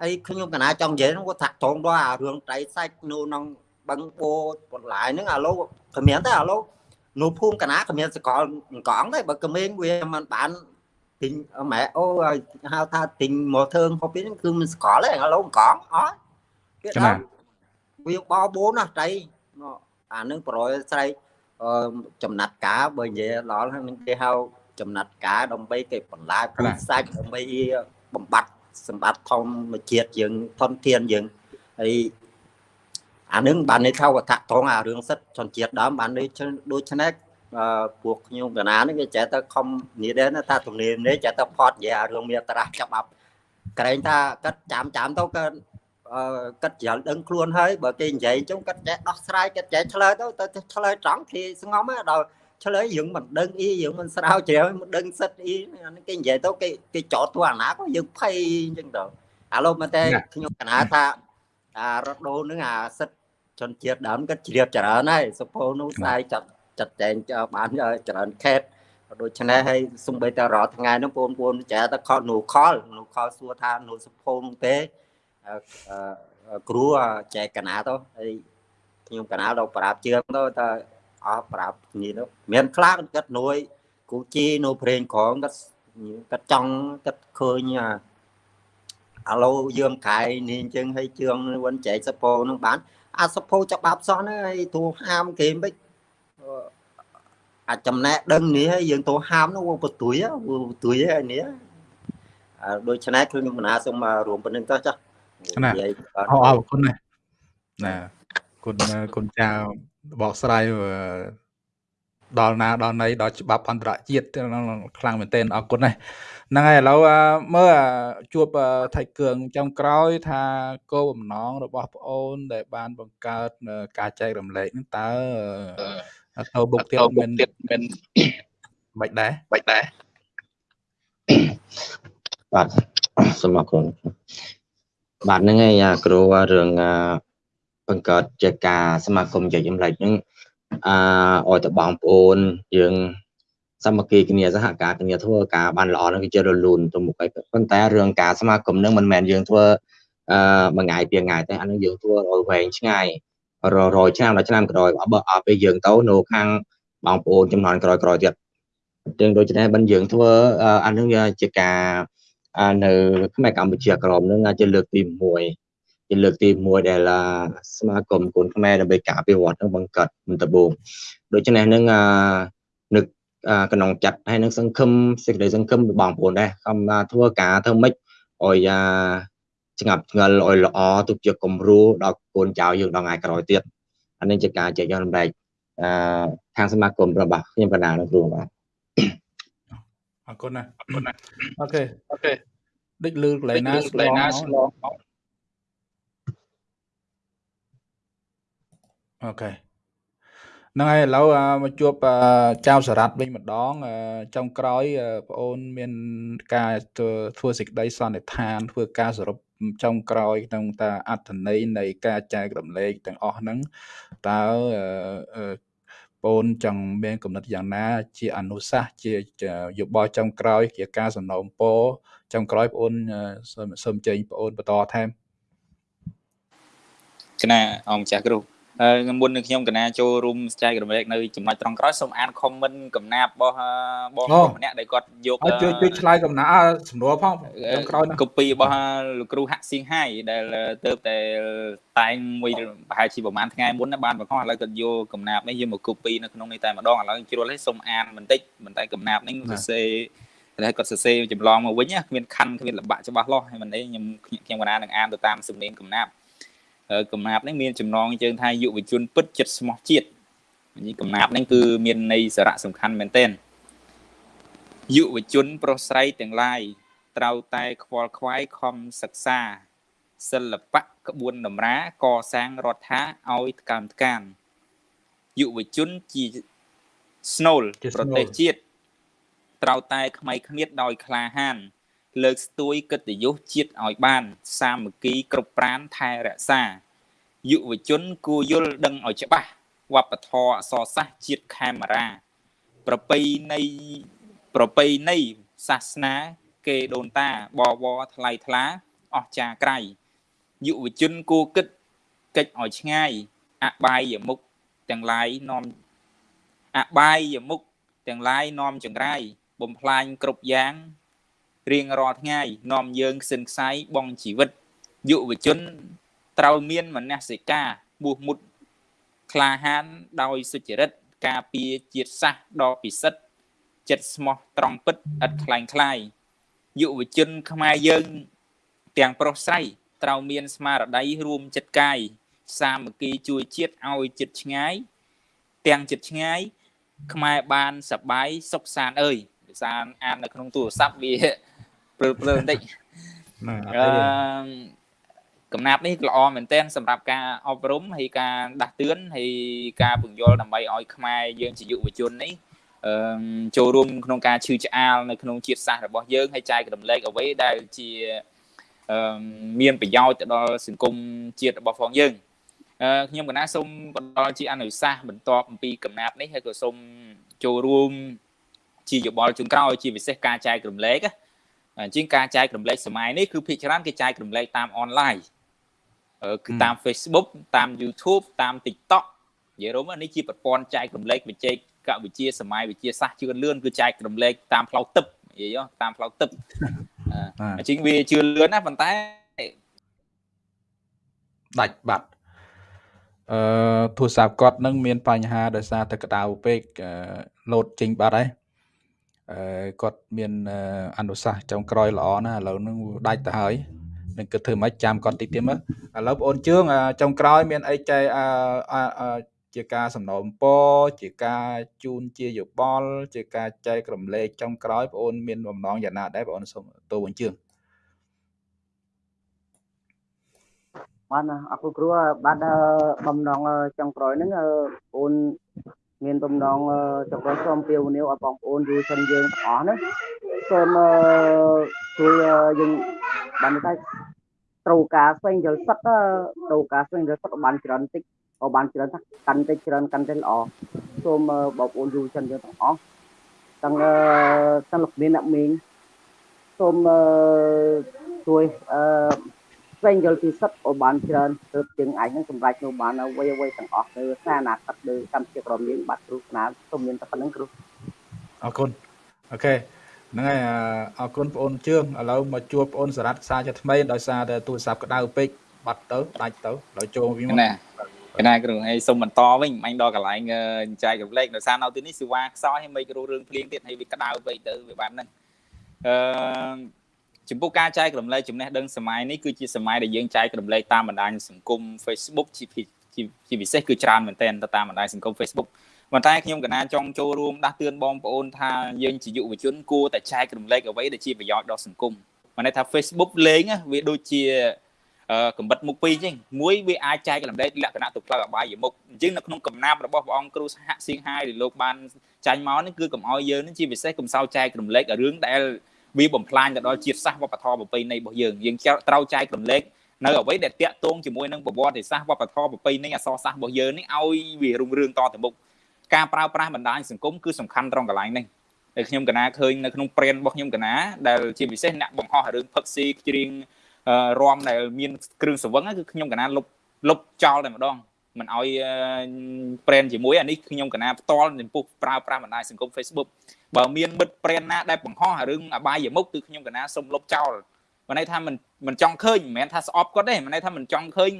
ហើយខ្ញុំកណាចង់និយាយហ្នឹងគាត់ថាត្រង់ដល់អារឿងតៃសាច់នៅក្នុងបឹងបោបន្លាយហ្នឹងអាឡូគ្មានទេអាឡូនៅភូមិកណាគ្មានសកលកង់ទេបើក្មេងវាមិនបានទិញម៉ែអូហៅថាទិញម៉ូទ័រហូបនេះគឺមិនស្គាល់ទេឥឡូវកង់អត់គេដល់ វាបោបូនណាតៃអានឹងប្រយស្រែកចំណាត់ការបើនិយាយដល់ហ្នឹងគេហៅចំណាត់ការដើម្បីគេបន្លាយពូជសាច់ដើម្បីបំបត្តិសម្បត្តិធម្មជាតិយើងធនធានយើងហើយអានឹងបានន័យថាវត្ថុត្រង់អារឿងសិទ្ធជនជាតិដើមបានន័យដូច្នេះពួកខ្ញុំកណានេះគេចេះតែខំនិយាយដែរថាទំនៀមនេះចេះតែផត់និយាយអារឿងមានត្រាស់ច្បាប់ក្រែងថាគាត់ចាំចាំទៅគា ត់គាត់ច្រល់ដឹងខ្លួនហើយបើគេនិយាយអញ្ចឹងគាត់ចេះដោះស្រាយគាត់ចេះឆ្លើយទៅទៅឆ្លើយត្រង់គេស្ងំហើយដល់ឆ្លើយយើងមិនដឹងអីយើងមិនស្រាវជ្រាវមិនដឹងសិតអីគេនិយាយទៅគេគេចោតទៅអាណាក៏យើងភ័យអញ្ចឹងទៅឥឡូវមកតែខ្ញុំកណាថាអារត់ដូរនឹងអាសិតជនជាតិដើមគាត់ជ្រាបច្រើនហើយសុពោនោះស្ដាយចាត់ចាត់ចែងបានច្រើនខេតដូច្នេះហើយសំបីតែរាល់ថ្ងៃនោះបងប្អូនចាតែខលនូខលនូខលសួរថានូសុភោនោះទេ គ្រូចែកកណាទៅហើយខ្ញុំកណាដល់ប្រាប់ជឿងទៅតែអស់ប្រាប់នេះទៅមានខ្លះគាត់នួយគូជីនៅព្រេងក្រងគាត់គាត់ចង់គាត់ឃើញអាឡូយើងកាយនេះអញ្ចឹងហើយជឿងវិញចែកសពោនឹងបាន អាសពោច្បាប់សោះហ្នឹងហើយទូហាមគេមិនអាចចំណែកដឹងនេះហើយយើងទៅហាមនោះវាបន្ទួយបន្ទួយហើយនេះដូច្នេះគឺខ្ញុំកណាសូមរួមប៉ុណ្្នឹងទៅចា ណាអរអរគុណណាណាគុណគុណចៅបកស្រាយដល់ណាដល់ណីដល់ច្បាប់អន្តរជាតិខ្លាំងមែនទែនអរគុណណាស់ហ្នឹងហើយឥឡូវមើលជួបថៃគឿងចុងក្រោយ ថាគោលបំណងរបស់ប្អូន ដែលបានបង្កើតការចែករំលែកហ្នឹងតើទៅបុកទៀតមិនទៀតមិនមិនដែរមិនដែរបាទសូមអរគុណ បាទហ្នឹងហើយគ្រូរឿងបង្កើតជាការសមាគមជាចម្លែកហ្នឹងអឺឲ្យទៅបងប្អូនយើងសាមគ្គីគ្នាសហការគ្នាធ្វើការបានល្អហ្នឹងវាជារលូនទៅមុខហើយប៉ុន្តែរឿងការសមាគមហ្នឹងមិនមែនយើងធ្វើអឺមួយថ្ងៃពីរថ្ងៃទេអានឹងយើងធ្វើឲ្យវែងឆ្ងាយររយឆ្នាំដល់ឆ្នាំក្រោយបើអត់ពេលយើងទៅនៅខាងបងប្អូនចំនួនក្រោយក្រោយទៀតទាំងដូច្នេះបានយើងធ្វើអានឹងជាការ នៅខ្មែរកម្ពុជាក្រមនឹងជាលើកទី1ជាលើកទី1ដែលសមាគមកូនខ្មែរដើម្បីការអភិវឌ្ឍនឹងបង្កើតមិនដបងដូច្នេះនឹងនឹកក្នុងចិត្តហើយនឹងសង្ឃឹមសេចក្តីសង្ឃឹមបងប្អូនដែរខំធ្វើការធ្វើម៉េចឲ្យស្ងាត់ឆ្ងល់ឲ្យល្អទុកជាគំរូដល់កូនចៅយើងដល់ថ្ងៃក្រោយទៀតអានេះជាការចែកយករំលែកអឺខាងសមាគមរបស់ខ្ញុំបណ្ដានឹងគ្រូបាទ អរគុណណាអរគុណណា okay okay ដូចលឺកន្លែងណាស្លង okay ហ្នឹងហើយឥឡូវមកជួបចៅសរ៉ាត់វិញម្ដងចុងក្រោយបងអូនមានការធ្វើសេចក្តីសន្និដ្ឋានធ្វើការសរុបចុងក្រោយក្នុងតាអត្ថន័យនៃការចែករំលែកទាំងអស់ហ្នឹងតើ បងអូនចង់មានគំនិតយ៉ាងណា ជាអនុសាសន៍ជាយោបល់ចុងក្រោយ ជាការសំណូមពរចុងក្រោយបងអូនសូមចេញបងអូនបន្តថែមគណៈអង្គម្ចាស់គ្រូ មុននឹងខ្ញុំកណាចូលរួមចែករំលែកនៅចំណុចត្រង់ក្រោយសូមអានខមមិនកំណាព្យរបស់បងប្អូនម្នាក់ដែលគាត់យកជួយជួយឆ្លើយកំណាសំណួរផងត្រង់ក្រោយកូពីរបស់លោកគ្រូហាក់សៀងហៃដែលទៅតែតែងមួយប្រហែលជាប្រហែលថ្ងៃមុនបានបង្ហោះឥឡូវគាត់យកកំណាព្យនេះយកមកកូពីនៅក្នុងនេះតែម្ដងឥឡូវជ្រុលឲ្យសូមអានបន្តិចបន្តែកំណាព្យនេះសរសេរតែគាត់សរសេរចម្លងមកវិញគ្មានខណ្ឌគ្មានលបាក់ច្បាស់លាស់ហើយមិនអីខ្ញុំខ្ញុំកណានឹងអានទៅតាមសំឡេងកំណាព្យ កំណាប់នេះមានចំណងជើងថាយុវជនពិតចិត្តស្មោះជាតិនេះកំណាប់នេះគឺមានន័យសារៈសំខាន់មែនទែនយុវជនប្រុសស្រីទាំងឡាយត្រូវតែខ្វល់ខ្វាយខំសិក្សាសិល្បៈក្បួនតម្រាកសាងរដ្ឋាឲ្យថ្កើមថ្កានយុវជនជាស្នូលប្រទេសជាតិត្រូវតែខ្មៃគ្មៀតដោយក្លាហាន លើកស្ទួយកិត្តិយសជាតិឲ្យបាន សាមគ្គីគ្រប់ប្រានថែរក្សាយុវជនគួរយល់ដឹងឲ្យច្បាស់វប្បធម៌អក្សរសាស្ត្រជាតិខេមរា ប្រពៃណីប្រពៃណីសាសនា គេដូនតាបវរថ្លៃថ្លាអស់ចាក្រៃយុវជនគួរគិតកិច្ចឲ្យឆ្ងាយអបាយមុខទាំងឡាយនាំអបាយមុខទាំងឡាយនាំចង្រៃបំផ្លាញគ្រប់យ៉ាង រៀងរាល់ថ្ងៃនាំយើងខ្សិនខ្សៃបងជីវិតយុវជនត្រូវមានមនសិការបួសមុតក្លាហានដោយសុចរិតការពារជាតិសាសន៍ដ៏ពិសិដ្ឋចិត្តស្មោះត្រង់ពិតឥតខ្លែងខ្លាយយុវជនខ្មែរយើងទាំងប្រុសស្រីត្រូវមានស្មារតីរួមចិត្តកាយសាមគ្គីជួយជាតិឲ្យចិត្តឆ្ងាយទាំងចិត្តឆ្ងាយខ្មែរបានសបាយសុខសានអើយភាសាអាននៅក្នុងទូរស័ព្ទវា ព្រើព្រើបន្តិចអឺកំណាប់នេះល្អមែនទែនសម្រាប់ការអប់រំហើយការដាស់តឿនហើយការពន្យល់ដើម្បីឲ្យខ្មែរយើងជាយុវជននេះអឺចូលរួមក្នុងការឈឺឆ្អាលនៅក្នុងជាតិសាសន៍របស់យើងហើយចែករំលែកអ្វីដែលជាអឺមានប្រយោជន៍ទៅដល់សង្គមជាតិរបស់ផងយើងអឺខ្ញុំកណាសូមបន្តជាអនុសាសន៍បន្ទាប់អំពីកំណាប់នេះហើយក៏សូមចូលរួមជាយោបល់ជូនក្រោយជាពិសេសការចែករំលែកអ ញ្ចឹងការចែករំលែកសម័យនេះគឺភាគច្រើនគេចែករំលែកតាមអនឡាញគឺតាម Facebook តាម YouTube តាម TikTok និយាយរួមនេះជាប្រព័ន្ធចែករំលែកវិជ័យកវិជាសម័យវិជាសាស្ត្រជឿនលឿនគឺចែករំលែកតាមផ្លូវទឹកនិយាយតាមផ្លូវទឹកអញ្ចឹងវាជឿនលឿនណាប៉ុន្តែដាច់បាត់អឺទូរស័ព្ទគាត់នឹងមានបញ្ហាដោយសារតែក្តៅពេកលោតចេញបាត់ហើយអឺ គាត់មានអនុសាសន៍ចុងក្រោយល្អណាស់ឥឡូវនឹងដាច់ទៅហើយនឹងគិតធ្វើម៉េចចាំគាត់តិចទៀតមើលឥឡូវបងអូនជឿងចុងក្រោយមានអីចែអឺជាការសំណូមពរជាការជូនជាយោបល់ជាការចែករំលែកចុងក្រោយបងអូនមានបំណងយ៉ាងណាដែរបងអូនសូមតួបញ្ជឿងបានអរគុណគ្រូបាទបំណងចុងក្រោយហ្នឹងអូន មានបំណងចង់សូមពាវនាវឲ្យបងប្អូនយុវជនយើងទាំងអស់ហ្នឹងសូមជួយយើងបានតែត្រូវការស្វែងយល់សិទ្ធត្រូវការស្វែងយល់សិទ្ធបានច្រើនតិចក៏បានច្រើនថាកាន់តែច្រើនកាន់តែល្អសូមបងប្អូនយុវជនយើងទាំងអស់ទាំងទាំងលោកមានអ្នកមីងសូមជួយអឺ ស្វែងយល់ពីសិទ្ធឲ្យបានច្រើនទើបជាងអាចនឹងសម្រេចនៅបានអ្វីអ្វីទាំងអស់ទៅសារអនាគតលើកម្ពុជាក្រមយើងបាទគ្រូស្នាសូមមានតែប៉ុណ្្នឹងគ្រូអរគុណអូខេហ្នឹងហើយអរគុណបងអូនជឿងឥឡូវមកជួបបងអូនសារ៉ាត់ខ្សែជាថ្មីដោយសារតែទូរស័ព្ទក្តៅពេកបាត់ទៅដាច់ទៅដល់ចូលវិញមកណាកណាគ្រូហើយសុំបន្តវិញអញដល់កន្លែងចែករំលែកដោយសារនៅទីនេះសេវាខ្សោយហើយមិនគ្រូរឿងភ្លៀងទៀតហើយវាក្តៅពេកទៅវាបានហ្នឹងអឺ ចំពោះការចែករំលែកចំណេះដឹងសម័យនេះគឺជាសម័យដែលយើងចែករំលែកតាមបណ្ដាញសង្គម Facebook ជាជាពិសេសគឺច្រើនមែនទែនទៅតាមបណ្ដាញសង្គម Facebook ប៉ុន្តែខ្ញុំកណាចង់ចូលរួមដាស់តឿនបងប្អូនថាយើងជាយុវជនគួរតែចែករំលែកអ្វីដែលជាប្រយោជន៍ដល់សង្គមមិនន័យថា Facebook លេងវាដូចជាកំបិតមុខពីរចឹងមួយវាអាចចែករំលែកលក្ខណៈទៅផ្លូវអបាយមុខអញ្ចឹងនៅក្នុងកំណាប់របស់ព្រះអង្គគ្រូសហសៀងហាយដែលលោកបានចាញ់មកនេះគឺកុំឲ្យយើងនេះជាពិសេសកុំសោចែករំលែករឿងដែល វាបំផ្លាញទៅដល់ជាតិសាសន៍វប្បធម៌ប្រពៃណីរបស់យើងយើងត្រូវចែករំលែកនៅអ្វីដែលតាក់ទងជាមួយនឹងប្រវត្តិសាស្ត្រវប្បធម៌ប្រពៃណីអក្សរសាស្ត្ររបស់យើងនេះឲ្យវារុងរឿងតទៅមុខការប្រើប្រាស់បណ្ដាញសង្គមគឺសំខាន់ត្រង់កន្លែងនេះដែលខ្ញុំកណាឃើញនៅក្នុងព្រានរបស់ខ្ញុំកណាដែលជាពិសេសអ្នកបង្ហោះរឿងផឹកស៊ីជ្រៀងរំដែលមានគ្រឿងសង្វឹងគឺខ្ញុំកណាលុបលុបចោលតែម្ដងមិនឲ្យប្រេនជាមួយអានេះខ្ញុំកណាផ្ទាល់ចំពោះប្រើប្រាស់បណ្ដាញសង្គម Facebook បើមានមិត្តប្រេនណាដែលបង្ហោះរឿងអបាយមុខគឺខ្ញុំកណាសុំលុបចោលមិនន័យថាមិនមិនចង់ឃើញមិនមែនថាស្អប់គាត់ទេមិនន័យថាមិនចង់ឃើញ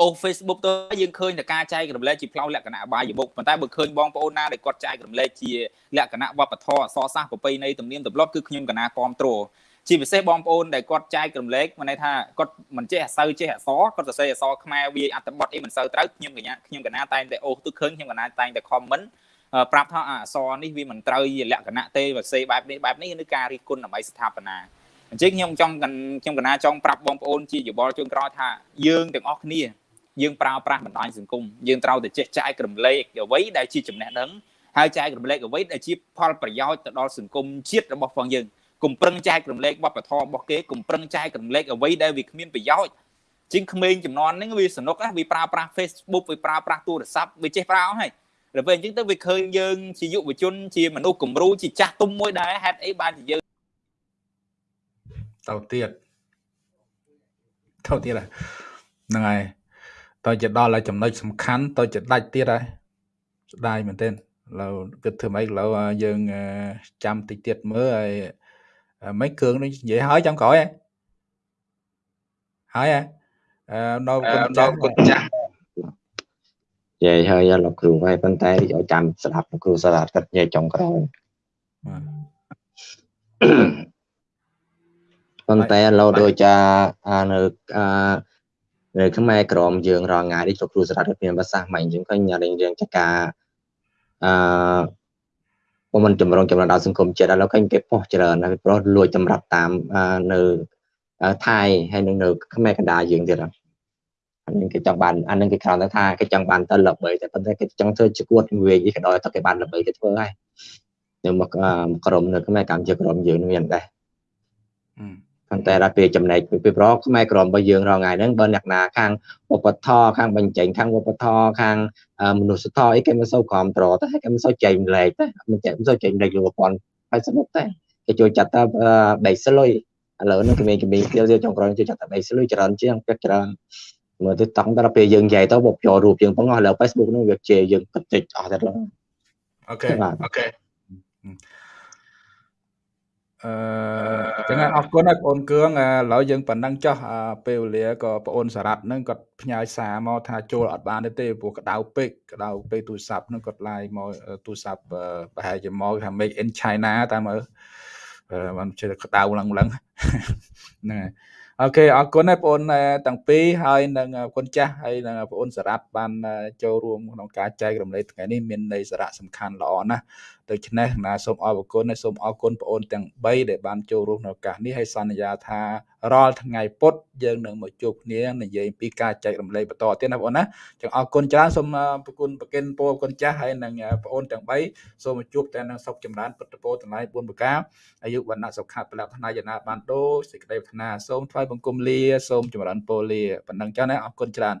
អូ Facebook ទៅយើងឃើញតែការចែករំលែកជាផ្លូវលក្ខណៈអបាយមុខប៉ុន្តែបើឃើញបងប្អូនណាដែលគាត់ចែករំលែកជាលក្ខណៈវប្បធម៌អសរសាស្ត្រប្រពៃណីទំនៀមទម្លាប់គឺខ្ញុំកណាគ្រប់គ្រងជាពិសេសបងប្អូនដែលគាត់ចែករំលែកមិនន័យថាគាត់មិនចេះអសើចេះអសគាត់សរសេរអសខ្មែរវាអត្ថបទអីមិនសូវត្រូវខ្ញុំកញ្ញាខ្ញុំកណាតែងតែអូសទៅឃើញខ្ញុំកណាតែងតែ comment ប្រាប់ថាអក្សរនេះវាមិនត្រូវជាលក្ខណៈទេបើសេបែបនេះបែបនេះគឺការរិះគន់ដើម្បីស្ថាបនាអញ្ចឹងខ្ញុំចង់ខ្ញុំកណាចង់ប្រាប់បងប្អូនជាយោបល់ជូនក្រោយថាយើងទាំងអស់គ្នាយើងប្រើប្រាស់បណ្ដាញសង្គមយើងត្រូវតែចេះចែករំលែកអ្វីដែលជាចំណេះដឹងហើយចែករំលែកអ្វីដែលជាផលប្រយោជន៍ទៅដល់សង្គមជាតិរបស់ផងយើងកុំប្រឹងចែករំលែកវប្បធម៌របស់គេកុំប្រឹងចែករំលែកអ្វីដែលវាគ្មានប្រយោជន៍ជាងក្មេងចំនួនហ្នឹងវាសនុកវាប្រើប្រាស់ Facebook វាប្រើប្រាស់ទូរស័ព្ទវាចេះប្រើអស់ហើយ ដល់ពេលអញ្ចឹងទៅវាឃើញយើងជាយុវជនជាមនុស្សគំរូជាចាស់ទុំមួយដែរហេតុអីបានជាយើងទៅទៀតទៅទៀតហ្នឹងហើយតើជាដល់ហើយចំណុចសំខាន់តើជាដាច់ទៀតហើយស្ដាយមែនទែនឥឡូវគិតធ្វើម៉េចឥឡូវយើងចាំតិចទៀតមើលហើយមិនគ្រឿងនេះនិយាយហើយចាំក្រោយហើយហើយនៅគុណចាស់គុណចាស់ និយាយហើយលោកគ្រូហើយប៉ុន្តែឲ្យចាំស្ដាប់លោកគ្រូសាលាគាត់និយាយចុងក្រោយប៉ុន្តែឥឡូវដូចចានៅនៅខ្មែរក្រមយើងរងថ្ងៃនេះលោកគ្រូសាលាគាត់មានភាសាម៉េចអញ្ចឹងឃើញរៀងរៀងចកាអឺព្រោះมันចម្រងចម្រើនដល់សង្គមជាតិឥឡូវឃើញគេបោះច្រើនណាស់ព្រោះលួចចម្រាប់តាមនៅថៃហើយនឹងនៅខ្មែរកណ្ដាលយើងទៀត អានឹងគេចង់បានអានឹងគេគ្រាន់តែថាគេចង់បានទៅល្បីតែប៉ុន្តែគេចង់ធ្វើជាគួតវាយគេដល់តែគេបានល្បីគេធ្វើហើយនៅមកក្រុមនៅខ្មែរកម្ពុជាក្រុមយើងមានដែរប៉ុន្តែដល់ពេលចំណែកពីប្រខ្មែរក្រមរបស់យើងរងថ្ងៃហ្នឹងបើអ្នកណាខាងឧបធរខាងបញ្ចេញខាងឧបធរខាងមនុស្សធម៌អីគេមិនសូវគ្រប់ត្រតែគេមិនសូវចែកម្លែកទេមិនចេះមិនសូវចែកម្លែកលោកប៉ុនហើយសនុកទេគេចូលចាត់ថាបែកស្លុយឥឡូវនេះក្មេងៗទៀតទៀតចុងក្រោយចូលចាត់ថាបែកស្លុយច្រើនជាងពេកច្រើន មើលទៅតង់ដល់ពេលយើងនិយាយទៅបបចូលរូបយើងផងឥឡូវ Facebook នោះវាជេរយើងគិតតិចអស់តែអូខេអូខេអឺចឹងអរគុណហើយបងអូនគឿងឥឡូវយើងប៉ុណ្ណឹងចោះពេលវេលាក៏បងអូនសារ៉ាត់ហ្នឹងគាត់ផ្ញើសារមកថាចូលអត់បានទេព្រោះក្តៅពេកក្តៅពេកទូរស័ព្ទហ្នឹងគាត់ឡាយមកទូរស័ព្ទប្រហែលជាមកថា make in China តាមមើលបានជិះក្តៅឡើងឡើងហ្នឹងហើយ អូខេអរគុណហើយបងប្អូនទាំងពីរហើយនឹងគុណចាស់ហើយនឹងបងប្អូនសារ៉ាត់បានចូលរួមក្នុងការចែករំលែកថ្ងៃនេះមានន័យសារៈសំខាន់ល្អណាស់ ដូច្នេះណាសូមអរគុណហើយសូមអរគុណបងប្អូនទាំង3ដែលបានចូលរួមក្នុងឱកាសនេះហើយសន្យាថារាល់ថ្ងៃពុធយើងនឹងមកជួបគ្នានិយាយពីការចែករំលែកបន្តទៀតណាបងប្អូនណាចឹងអរគុណច្រើនសូមប្រគុណប្រកិនពរគុណចាស់ហើយនឹងបងប្អូនទាំង3សូមជួបតែនឹងសុខចម្រើនពុទ្ធពរទាំងឡាយ4ប្រការអាយុវណ្ណៈសុខៈពលៈថ្នាយណាបានដូចសេចក្តីប្រាថ្នាសូមថ្វាយបង្គំលាសូមចម្រើនពរលាប៉ុណ្ណឹងចាស់ណាអរគុណច្រើន